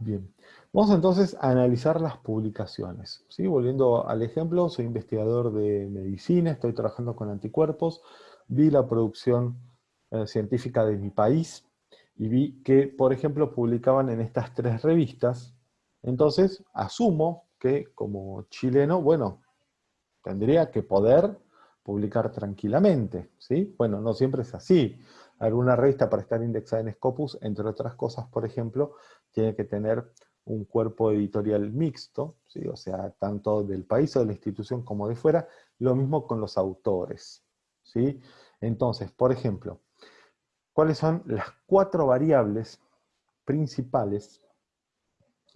Bien, vamos entonces a analizar las publicaciones. ¿sí? Volviendo al ejemplo, soy investigador de medicina, estoy trabajando con anticuerpos, vi la producción eh, científica de mi país y vi que, por ejemplo, publicaban en estas tres revistas. Entonces, asumo que como chileno, bueno, tendría que poder publicar tranquilamente, ¿sí? Bueno, no siempre es así. Alguna revista para estar indexada en Scopus, entre otras cosas, por ejemplo, tiene que tener un cuerpo editorial mixto, ¿sí? o sea, tanto del país o de la institución como de fuera, lo mismo con los autores. ¿sí? Entonces, por ejemplo, ¿cuáles son las cuatro variables principales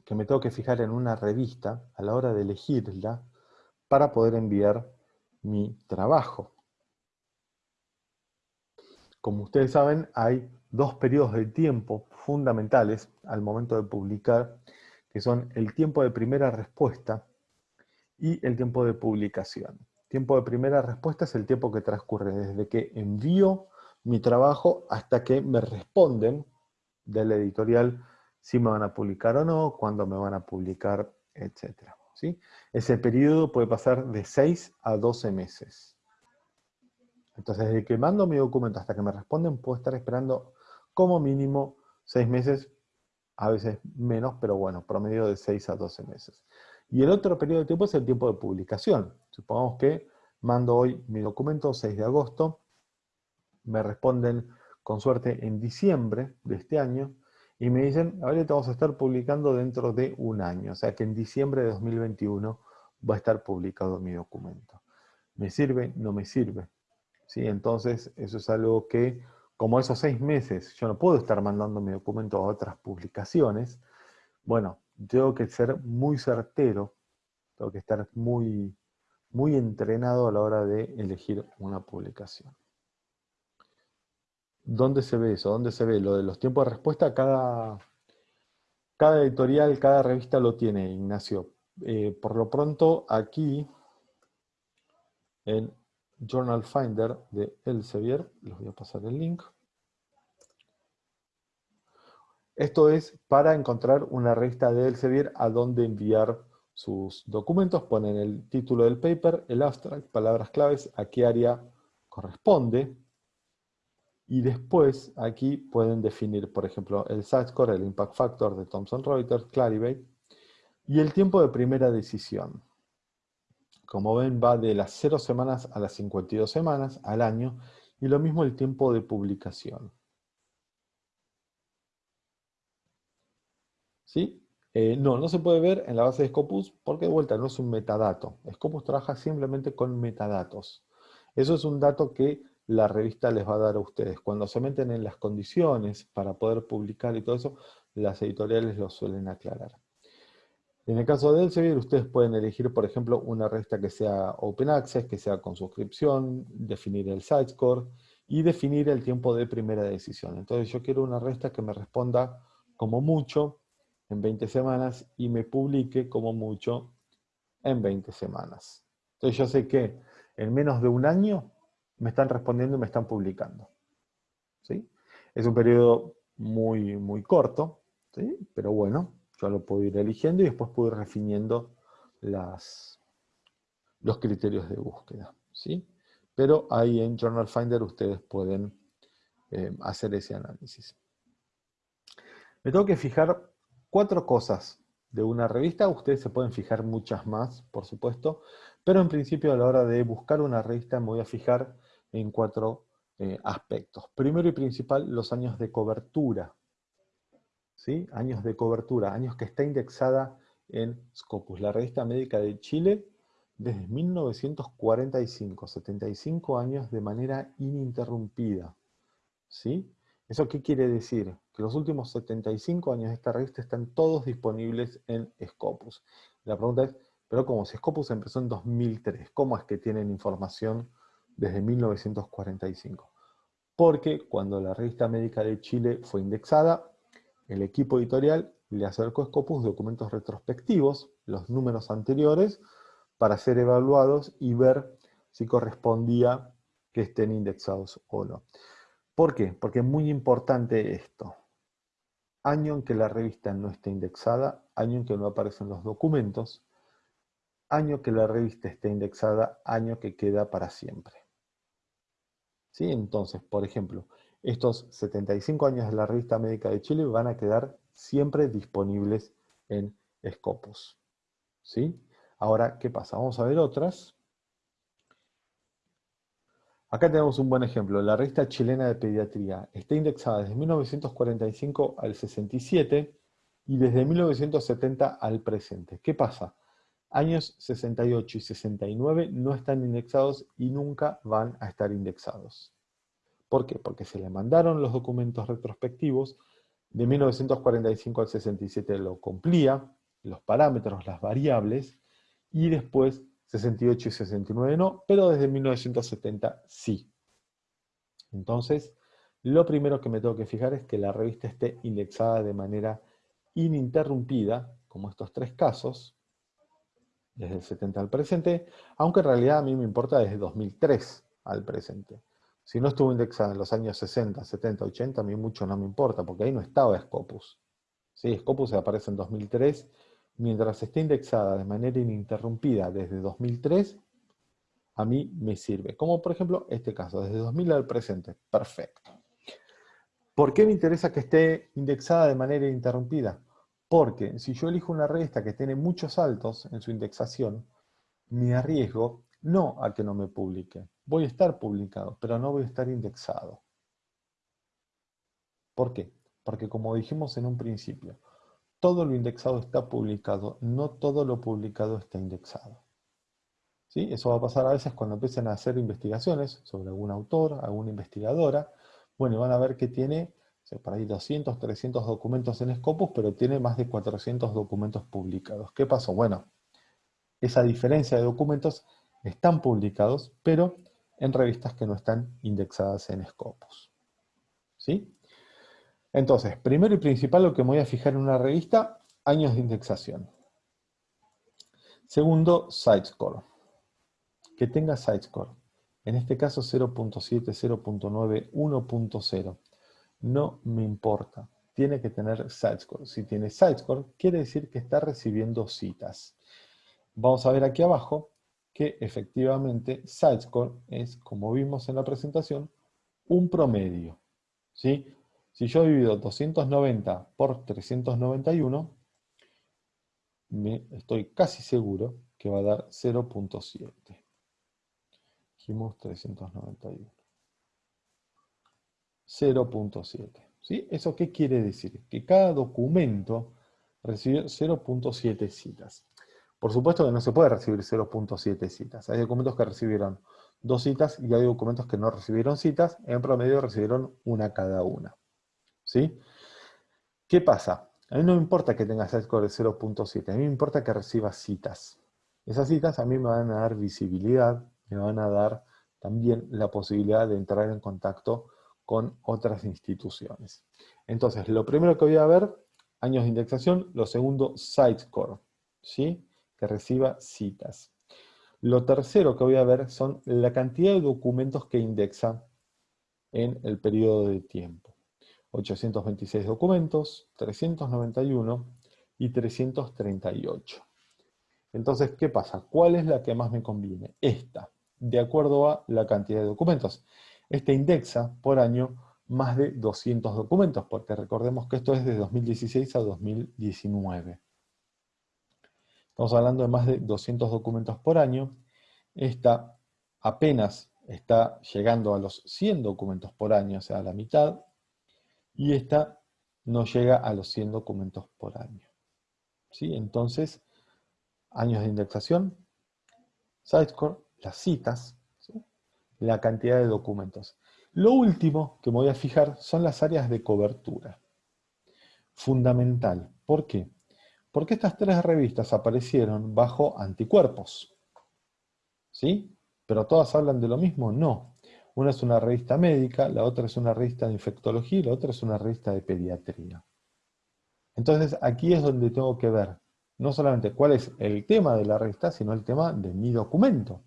que me tengo que fijar en una revista a la hora de elegirla para poder enviar mi trabajo. Como ustedes saben, hay dos periodos de tiempo fundamentales al momento de publicar, que son el tiempo de primera respuesta y el tiempo de publicación. Tiempo de primera respuesta es el tiempo que transcurre desde que envío mi trabajo hasta que me responden del editorial si me van a publicar o no, cuándo me van a publicar, etc. Ese periodo puede pasar de 6 a 12 meses. Entonces, desde que mando mi documento hasta que me responden, puedo estar esperando como mínimo 6 meses, a veces menos, pero bueno, promedio de 6 a 12 meses. Y el otro periodo de tiempo es el tiempo de publicación. Supongamos que mando hoy mi documento, 6 de agosto, me responden con suerte en diciembre de este año, y me dicen, ahora te vamos a estar publicando dentro de un año, o sea que en diciembre de 2021 va a estar publicado mi documento. ¿Me sirve? No me sirve. ¿Sí? Entonces, eso es algo que, como esos seis meses, yo no puedo estar mandando mi documento a otras publicaciones, bueno, tengo que ser muy certero, tengo que estar muy, muy entrenado a la hora de elegir una publicación. ¿Dónde se ve eso? ¿Dónde se ve? Lo de los tiempos de respuesta, cada, cada editorial, cada revista lo tiene, Ignacio. Eh, por lo pronto, aquí, en Journal Finder de Elsevier, les voy a pasar el link. Esto es para encontrar una revista de Elsevier a donde enviar sus documentos. Ponen el título del paper, el abstract, palabras claves, a qué área corresponde. Y después aquí pueden definir, por ejemplo, el score, el impact factor de Thomson Reuters, Clarivate, y el tiempo de primera decisión. Como ven, va de las 0 semanas a las 52 semanas al año, y lo mismo el tiempo de publicación. ¿Sí? Eh, no, no se puede ver en la base de Scopus porque de vuelta no es un metadato. Scopus trabaja simplemente con metadatos. Eso es un dato que la revista les va a dar a ustedes. Cuando se meten en las condiciones para poder publicar y todo eso, las editoriales lo suelen aclarar. En el caso de Elsevier, ustedes pueden elegir, por ejemplo, una revista que sea Open Access, que sea con suscripción, definir el site score y definir el tiempo de primera decisión. Entonces yo quiero una revista que me responda como mucho en 20 semanas y me publique como mucho en 20 semanas. Entonces yo sé que en menos de un año me están respondiendo y me están publicando. ¿sí? Es un periodo muy, muy corto, ¿sí? pero bueno, yo lo puedo ir eligiendo y después puedo ir refiniendo las, los criterios de búsqueda. ¿sí? Pero ahí en Journal Finder ustedes pueden eh, hacer ese análisis. Me tengo que fijar cuatro cosas de una revista, ustedes se pueden fijar muchas más, por supuesto, pero en principio a la hora de buscar una revista me voy a fijar en cuatro eh, aspectos. Primero y principal, los años de cobertura. ¿Sí? Años de cobertura, años que está indexada en Scopus, la revista médica de Chile, desde 1945, 75 años de manera ininterrumpida. ¿Sí? ¿Eso qué quiere decir? Que los últimos 75 años de esta revista están todos disponibles en Scopus. La pregunta es, pero como si Scopus empezó en 2003, ¿cómo es que tienen información desde 1945? Porque cuando la revista médica de Chile fue indexada, el equipo editorial le acercó a Scopus documentos retrospectivos, los números anteriores, para ser evaluados y ver si correspondía que estén indexados o no. ¿Por qué? Porque es muy importante esto. Año en que la revista no esté indexada, año en que no aparecen los documentos, año que la revista esté indexada, año que queda para siempre. ¿Sí? Entonces, por ejemplo, estos 75 años de la revista médica de Chile van a quedar siempre disponibles en Scopus. ¿Sí? Ahora, ¿qué pasa? Vamos a ver otras. Acá tenemos un buen ejemplo, la revista chilena de pediatría. Está indexada desde 1945 al 67 y desde 1970 al presente. ¿Qué pasa? Años 68 y 69 no están indexados y nunca van a estar indexados. ¿Por qué? Porque se le mandaron los documentos retrospectivos, de 1945 al 67 lo cumplía, los parámetros, las variables, y después 68 y 69 no, pero desde 1970 sí. Entonces, lo primero que me tengo que fijar es que la revista esté indexada de manera ininterrumpida, como estos tres casos, desde el 70 al presente, aunque en realidad a mí me importa desde 2003 al presente. Si no estuvo indexada en los años 60, 70, 80, a mí mucho no me importa, porque ahí no estaba Scopus. Sí, Scopus aparece en 2003 mientras esté indexada de manera ininterrumpida desde 2003, a mí me sirve. Como por ejemplo este caso, desde 2000 al presente. Perfecto. ¿Por qué me interesa que esté indexada de manera ininterrumpida? Porque si yo elijo una revista que tiene muchos saltos en su indexación, me arriesgo no a que no me publique. Voy a estar publicado, pero no voy a estar indexado. ¿Por qué? Porque como dijimos en un principio, todo lo indexado está publicado, no todo lo publicado está indexado. ¿Sí? Eso va a pasar a veces cuando empiecen a hacer investigaciones sobre algún autor, alguna investigadora. Bueno, van a ver que tiene por ahí 200, 300 documentos en Scopus, pero tiene más de 400 documentos publicados. ¿Qué pasó? Bueno, esa diferencia de documentos están publicados, pero en revistas que no están indexadas en Scopus. ¿Sí? Entonces, primero y principal lo que me voy a fijar en una revista, años de indexación. Segundo, sitescore. Que tenga sitescore. En este caso 0.7, 0.9, 1.0. No me importa. tiene que tener site-score. Si tiene site-score, quiere decir que está recibiendo citas. Vamos a ver aquí abajo que efectivamente site-score es, como vimos en la presentación, un promedio. ¿sí? Si yo divido 290 por 391, me estoy casi seguro que va a dar 0.7. Dijimos 391. 0.7. ¿Sí? ¿Eso qué quiere decir? Que cada documento recibe 0.7 citas. Por supuesto que no se puede recibir 0.7 citas. Hay documentos que recibieron dos citas y hay documentos que no recibieron citas. En promedio recibieron una cada una. ¿Sí? ¿Qué pasa? A mí no me importa que tenga score de 0.7, a mí me importa que reciba citas. Esas citas a mí me van a dar visibilidad, me van a dar también la posibilidad de entrar en contacto con otras instituciones. Entonces, lo primero que voy a ver, años de indexación, lo segundo, site-score, ¿sí? que reciba citas. Lo tercero que voy a ver son la cantidad de documentos que indexa en el periodo de tiempo. 826 documentos, 391 y 338. Entonces, ¿qué pasa? ¿Cuál es la que más me conviene? Esta, de acuerdo a la cantidad de documentos. Este indexa por año más de 200 documentos, porque recordemos que esto es de 2016 a 2019. Estamos hablando de más de 200 documentos por año. Esta apenas está llegando a los 100 documentos por año, o sea, a la mitad. Y esta no llega a los 100 documentos por año. ¿Sí? Entonces, años de indexación, Sitescore, las citas, la cantidad de documentos. Lo último que me voy a fijar son las áreas de cobertura. Fundamental. ¿Por qué? Porque estas tres revistas aparecieron bajo anticuerpos. ¿Sí? ¿Pero todas hablan de lo mismo? No. Una es una revista médica, la otra es una revista de infectología y la otra es una revista de pediatría. Entonces aquí es donde tengo que ver no solamente cuál es el tema de la revista, sino el tema de mi documento.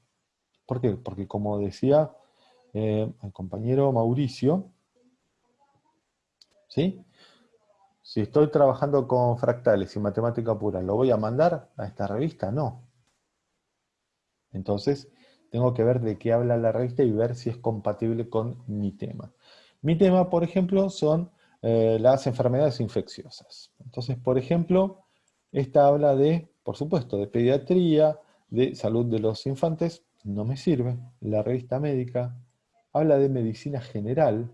¿Por qué? Porque como decía eh, el compañero Mauricio, ¿sí? si estoy trabajando con fractales y matemática pura, ¿lo voy a mandar a esta revista? No. Entonces, tengo que ver de qué habla la revista y ver si es compatible con mi tema. Mi tema, por ejemplo, son eh, las enfermedades infecciosas. Entonces, por ejemplo, esta habla de, por supuesto, de pediatría, de salud de los infantes, no me sirve. La revista médica habla de medicina general,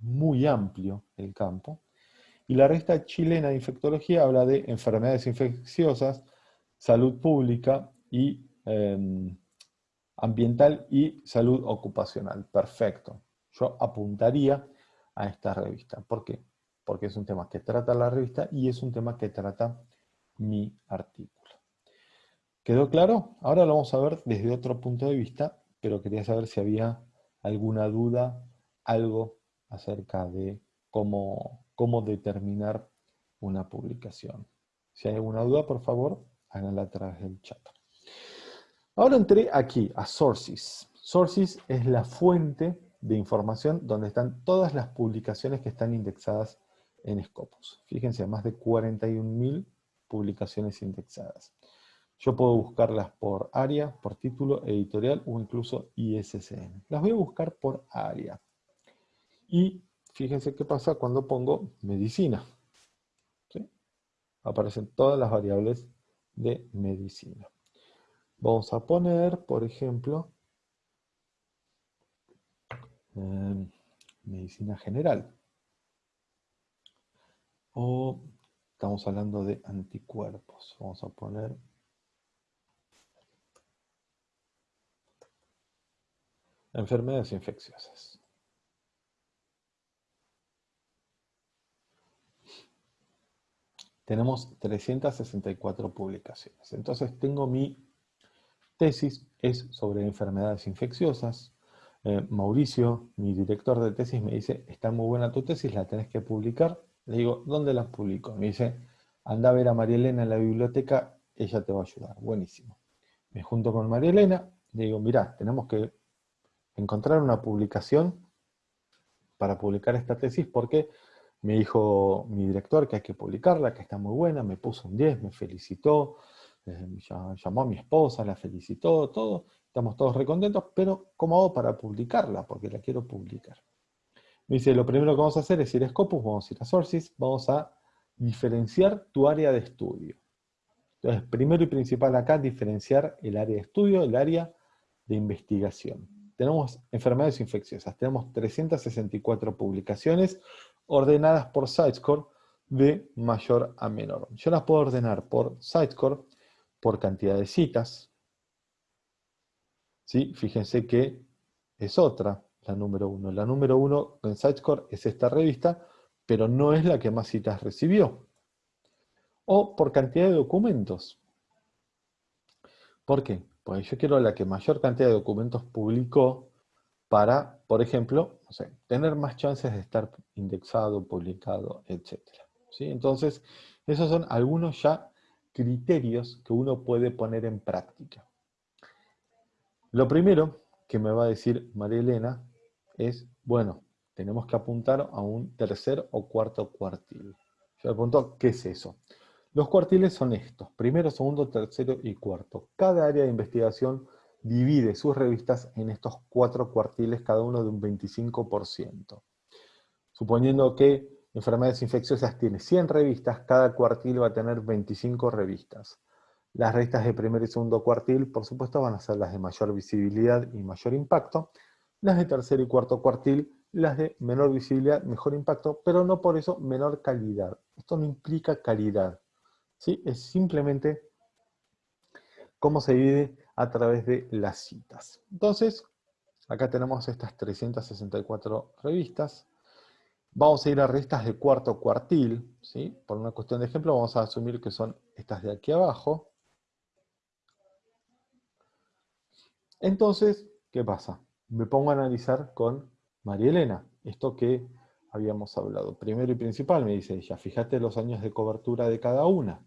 muy amplio el campo, y la revista chilena de infectología habla de enfermedades infecciosas, salud pública y em, ambiental y salud ocupacional. Perfecto. Yo apuntaría a esta revista. ¿Por qué? Porque es un tema que trata la revista y es un tema que trata mi artículo. ¿Quedó claro? Ahora lo vamos a ver desde otro punto de vista, pero quería saber si había alguna duda, algo acerca de cómo, cómo determinar una publicación. Si hay alguna duda, por favor, háganla a través del chat. Ahora entré aquí, a Sources. Sources es la fuente de información donde están todas las publicaciones que están indexadas en Scopus. Fíjense, más de 41.000 publicaciones indexadas. Yo puedo buscarlas por área, por título, editorial o incluso ISSN. Las voy a buscar por área. Y fíjense qué pasa cuando pongo medicina. Aparecen todas las variables de medicina. Vamos a poner, por ejemplo, em, medicina general. O estamos hablando de anticuerpos. Vamos a poner Enfermedades infecciosas. Tenemos 364 publicaciones. Entonces tengo mi tesis, es sobre enfermedades infecciosas. Eh, Mauricio, mi director de tesis, me dice, está muy buena tu tesis, la tenés que publicar. Le digo, ¿dónde la publico? Me dice, anda a ver a María Elena en la biblioteca, ella te va a ayudar. Buenísimo. Me junto con María Elena, le digo, mirá, tenemos que encontrar una publicación para publicar esta tesis porque me dijo mi director que hay que publicarla, que está muy buena, me puso un 10, me felicitó, eh, llamó a mi esposa, la felicitó, todo, estamos todos recontentos, pero ¿cómo hago para publicarla? Porque la quiero publicar. Me dice, lo primero que vamos a hacer es ir a Scopus, vamos a ir a Sources, vamos a diferenciar tu área de estudio. Entonces, primero y principal acá, diferenciar el área de estudio, el área de investigación. Tenemos enfermedades infecciosas, tenemos 364 publicaciones ordenadas por Sitescore de mayor a menor. Yo las puedo ordenar por Sitescore, por cantidad de citas. ¿Sí? Fíjense que es otra, la número uno. La número uno en Sitescore es esta revista, pero no es la que más citas recibió o por cantidad de documentos. ¿Por qué? Pues yo quiero la que mayor cantidad de documentos publicó para, por ejemplo, tener más chances de estar indexado, publicado, etc. ¿Sí? Entonces, esos son algunos ya criterios que uno puede poner en práctica. Lo primero que me va a decir María Elena es, bueno, tenemos que apuntar a un tercer o cuarto cuartil. Yo le pregunto, ¿qué es eso? Los cuartiles son estos, primero, segundo, tercero y cuarto. Cada área de investigación divide sus revistas en estos cuatro cuartiles, cada uno de un 25%. Suponiendo que enfermedades infecciosas tiene 100 revistas, cada cuartil va a tener 25 revistas. Las revistas de primer y segundo cuartil, por supuesto, van a ser las de mayor visibilidad y mayor impacto. Las de tercer y cuarto cuartil, las de menor visibilidad, mejor impacto, pero no por eso menor calidad. Esto no implica calidad. ¿Sí? Es simplemente cómo se divide a través de las citas. Entonces, acá tenemos estas 364 revistas. Vamos a ir a revistas de cuarto cuartil, ¿sí? Por una cuestión de ejemplo, vamos a asumir que son estas de aquí abajo. Entonces, ¿qué pasa? Me pongo a analizar con María Elena, esto que habíamos hablado. Primero y principal, me dice ella, fíjate los años de cobertura de cada una.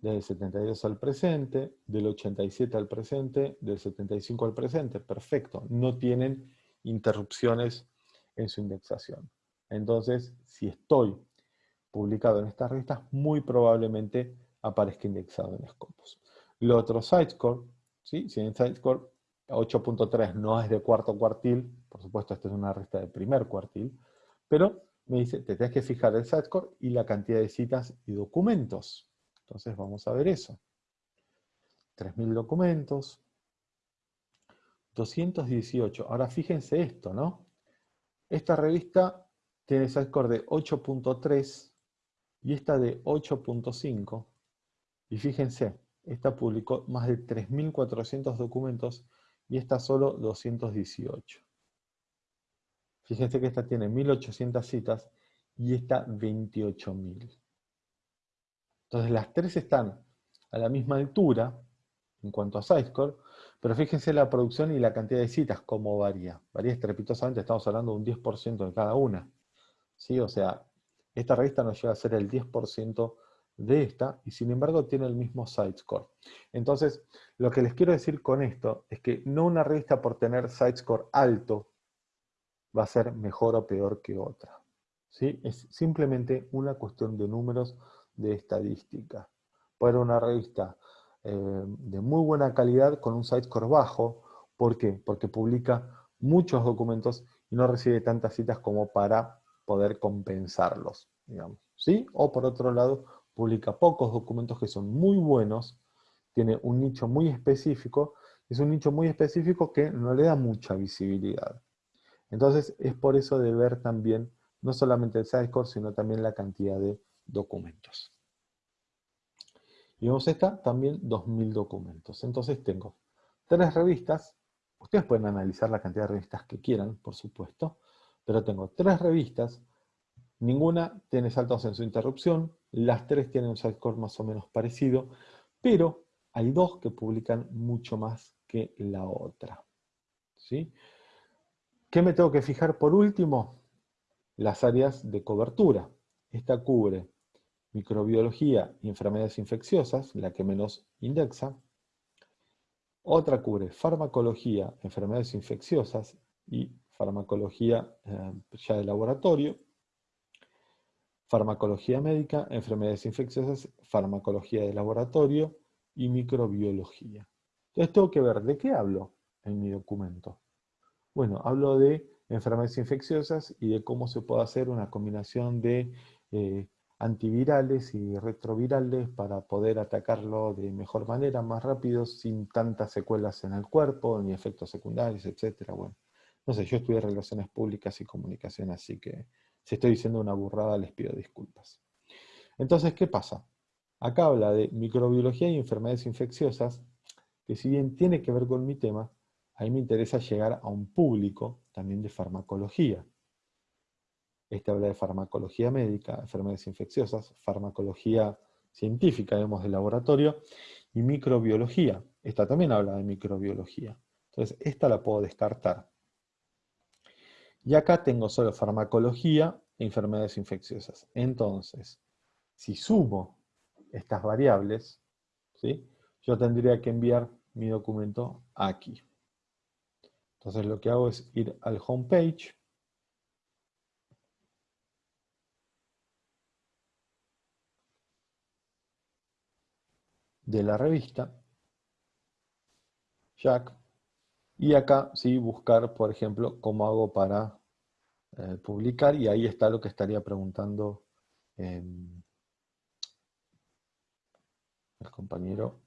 Del 72 al presente, del 87 al presente, del 75 al presente. Perfecto. No tienen interrupciones en su indexación. Entonces, si estoy publicado en estas revistas, muy probablemente aparezca indexado en Scopus. Lo otro, Sitescore, ¿sí? si en Sitescore 8.3 no es de cuarto cuartil, por supuesto esta es una revista de primer cuartil, pero me dice, te tienes que fijar el Sitescore y la cantidad de citas y documentos. Entonces vamos a ver eso. 3.000 documentos. 218. Ahora fíjense esto, ¿no? Esta revista tiene score de 8.3 y esta de 8.5. Y fíjense, esta publicó más de 3.400 documentos y esta solo 218. Fíjense que esta tiene 1.800 citas y esta 28.000. Entonces las tres están a la misma altura en cuanto a SciScore, pero fíjense la producción y la cantidad de citas, cómo varía. Varía estrepitosamente, estamos hablando de un 10% de cada una. ¿Sí? O sea, esta revista nos llega a ser el 10% de esta, y sin embargo tiene el mismo SiteScore. Entonces, lo que les quiero decir con esto es que no una revista por tener SiteScore alto va a ser mejor o peor que otra. ¿Sí? Es simplemente una cuestión de números de estadística. Puede una revista eh, de muy buena calidad con un site-score bajo. ¿Por qué? Porque publica muchos documentos y no recibe tantas citas como para poder compensarlos, digamos. ¿sí? O por otro lado, publica pocos documentos que son muy buenos, tiene un nicho muy específico, es un nicho muy específico que no le da mucha visibilidad. Entonces es por eso de ver también no solamente el site-score, sino también la cantidad de documentos. Y vemos esta, también 2.000 documentos. Entonces tengo tres revistas, ustedes pueden analizar la cantidad de revistas que quieran, por supuesto, pero tengo tres revistas, ninguna tiene saltos en su interrupción, las tres tienen un score más o menos parecido, pero hay dos que publican mucho más que la otra. ¿sí? ¿Qué me tengo que fijar por último? Las áreas de cobertura. Esta cubre microbiología y enfermedades infecciosas, la que menos indexa. Otra cubre farmacología, enfermedades infecciosas y farmacología eh, ya de laboratorio. Farmacología médica, enfermedades infecciosas, farmacología de laboratorio y microbiología. Entonces tengo que ver, ¿de qué hablo en mi documento? Bueno, hablo de enfermedades infecciosas y de cómo se puede hacer una combinación de eh, antivirales y retrovirales para poder atacarlo de mejor manera, más rápido, sin tantas secuelas en el cuerpo, ni efectos secundarios, etc. Bueno, no sé, yo estudié Relaciones Públicas y Comunicación, así que si estoy diciendo una burrada les pido disculpas. Entonces, ¿qué pasa? Acá habla de microbiología y enfermedades infecciosas, que si bien tiene que ver con mi tema, a mí me interesa llegar a un público también de farmacología. Este habla de farmacología médica, enfermedades infecciosas, farmacología científica, vemos de laboratorio, y microbiología. Esta también habla de microbiología. Entonces, esta la puedo descartar. Y acá tengo solo farmacología e enfermedades infecciosas. Entonces, si sumo estas variables, ¿sí? yo tendría que enviar mi documento aquí. Entonces lo que hago es ir al homepage, de la revista, Jack, y acá sí buscar, por ejemplo, cómo hago para eh, publicar, y ahí está lo que estaría preguntando em, el compañero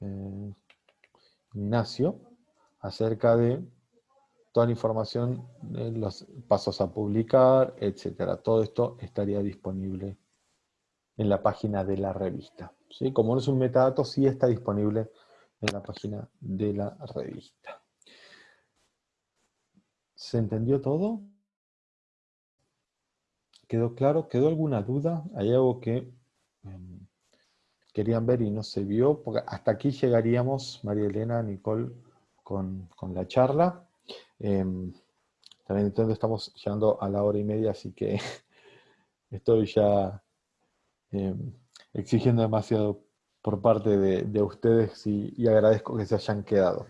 eh, Ignacio acerca de toda la información, de los pasos a publicar, etcétera. Todo esto estaría disponible en la página de la revista. ¿sí? Como no es un metadato, sí está disponible en la página de la revista. ¿Se entendió todo? ¿Quedó claro? ¿Quedó alguna duda? ¿Hay algo que em, querían ver y no se vio? Porque hasta aquí llegaríamos, María Elena, Nicole, con, la charla. Em, también entonces estamos llegando a la hora y media, así que estoy ya Em, exigiendo demasiado por parte de, ustedes y, agradezco que se hayan quedado.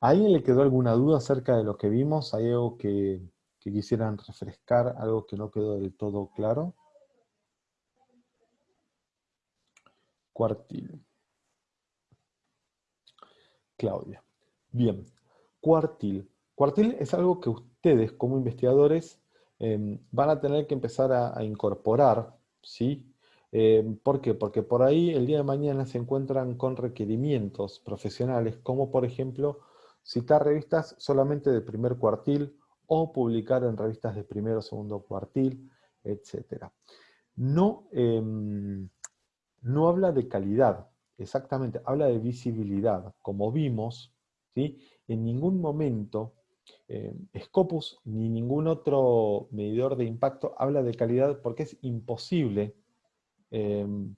¿A alguien le quedó alguna duda acerca de lo que vimos? ¿Hay algo que, quisieran refrescar, algo que no quedó del todo claro? Cuartil. Claudia. Bien, cuartil. Cuartil es algo que ustedes como investigadores em, van a tener que empezar a incorporar, ¿sí? Eh, ¿Por qué? Porque por ahí el día de mañana se encuentran con requerimientos profesionales, como por ejemplo citar revistas solamente de primer cuartil o publicar en revistas de primero o segundo cuartil, etc. No, em, no habla de calidad, exactamente, habla de visibilidad. Como vimos, ¿sí? en ningún momento eh, Scopus ni ningún otro medidor de impacto habla de calidad porque es imposible Em,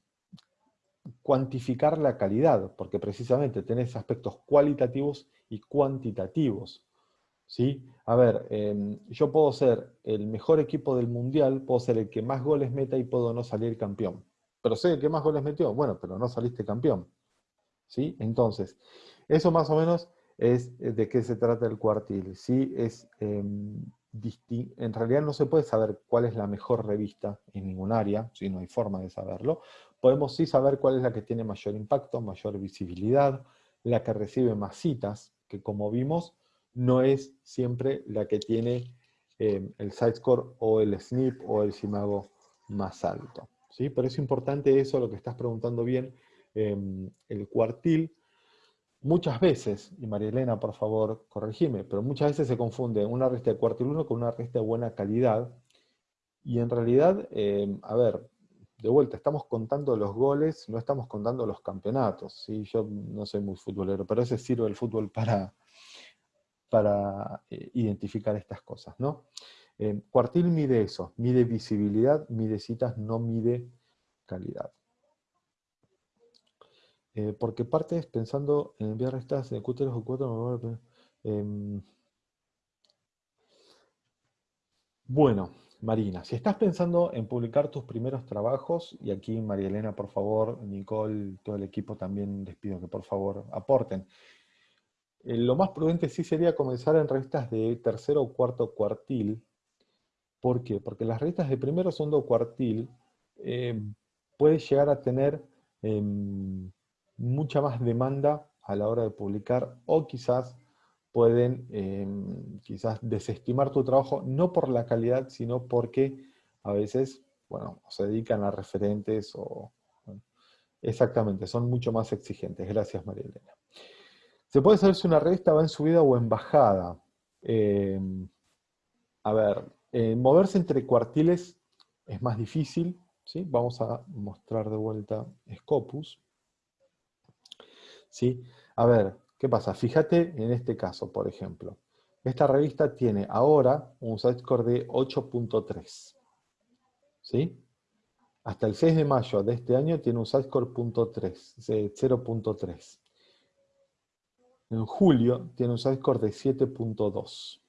cuantificar la calidad, porque precisamente tenés aspectos cualitativos y cuantitativos. ¿sí? A ver, em, yo puedo ser el mejor equipo del mundial, puedo ser el que más goles meta y puedo no salir campeón. Pero sé el que más goles metió, bueno, pero no saliste campeón. ¿sí? Entonces, eso más o menos es eh, de qué se trata el cuartil. ¿sí? Es em, en realidad no se puede saber cuál es la mejor revista en ningún área, si no hay forma de saberlo. Podemos sí saber cuál es la que tiene mayor impacto, mayor visibilidad, la que recibe más citas, que como vimos, no es siempre la que tiene eh, el site score o el SNP o el SIMAGO más alto. ¿sí? Pero es importante eso, lo que estás preguntando bien, em, el cuartil Muchas veces, y María Elena, por favor, corregime, pero muchas veces se confunde una resta de cuartil 1 con una resta de buena calidad. Y en realidad, em, a ver, de vuelta, estamos contando los goles, no estamos contando los campeonatos. ¿sí? Yo no soy muy futbolero, pero ese sirve el fútbol para, para eh, identificar estas cosas. ¿no? Em, cuartil mide eso, mide visibilidad, mide citas, no mide calidad. Eh, porque partes pensando en enviar estas de Q3 o 4. Eh, bueno, Marina, si estás pensando en publicar tus primeros trabajos, y aquí María Elena, por favor, Nicole, todo el equipo también les pido que por favor aporten. Eh, lo más prudente sí sería comenzar en revistas de tercero o cuarto cuartil, ¿Por qué? Porque las revistas de primero, segundo cuartil eh, puede llegar a tener em, mucha más demanda a la hora de publicar o quizás pueden em, quizás desestimar tu trabajo, no por la calidad, sino porque a veces, bueno, se dedican a referentes o... exactamente, son mucho más exigentes. Gracias, María Elena. Se puede saber si una revista va en subida o en bajada. Em, a ver, eh, moverse entre cuartiles es más difícil. ¿sí? Vamos a mostrar de vuelta Scopus. ¿Sí? A ver, ¿qué pasa? Fíjate en este caso, por ejemplo. Esta revista tiene ahora un score de 8.3. ¿Sí? Hasta el 6 de mayo de este año tiene un score 0.3. En julio tiene un score de 7.2.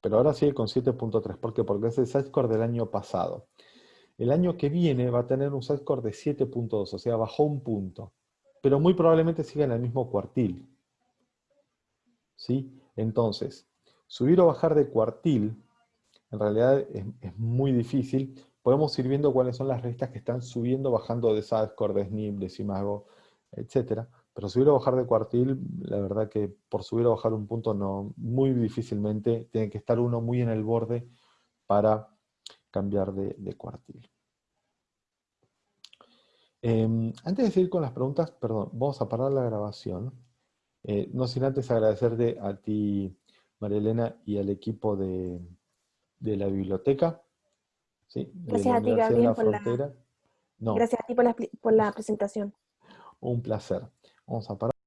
Pero ahora sigue con 7.3. ¿Por qué? Porque es el score del año pasado. El año que viene va a tener un score de 7.2, o sea, bajó un punto. Pero muy probablemente siga en el mismo cuartil. ¿Sí? Entonces, subir o bajar de cuartil, en realidad es, muy difícil. Podemos ir viendo cuáles son las revistas que están subiendo, bajando de SASCOR, de SNIP, de Simago, etcétera. Pero subir o bajar de cuartil, la verdad que por subir o bajar un punto no, muy difícilmente, tiene que estar uno muy en el borde para cambiar de, cuartil. Em, antes de seguir con las preguntas, perdón, vamos a parar la grabación. Eh, no sin antes agradecerte a ti, María Elena, y al equipo de, la biblioteca. Gracias a ti, Gabriel, por la, Gracias a ti por la presentación. Un placer. Vamos a parar.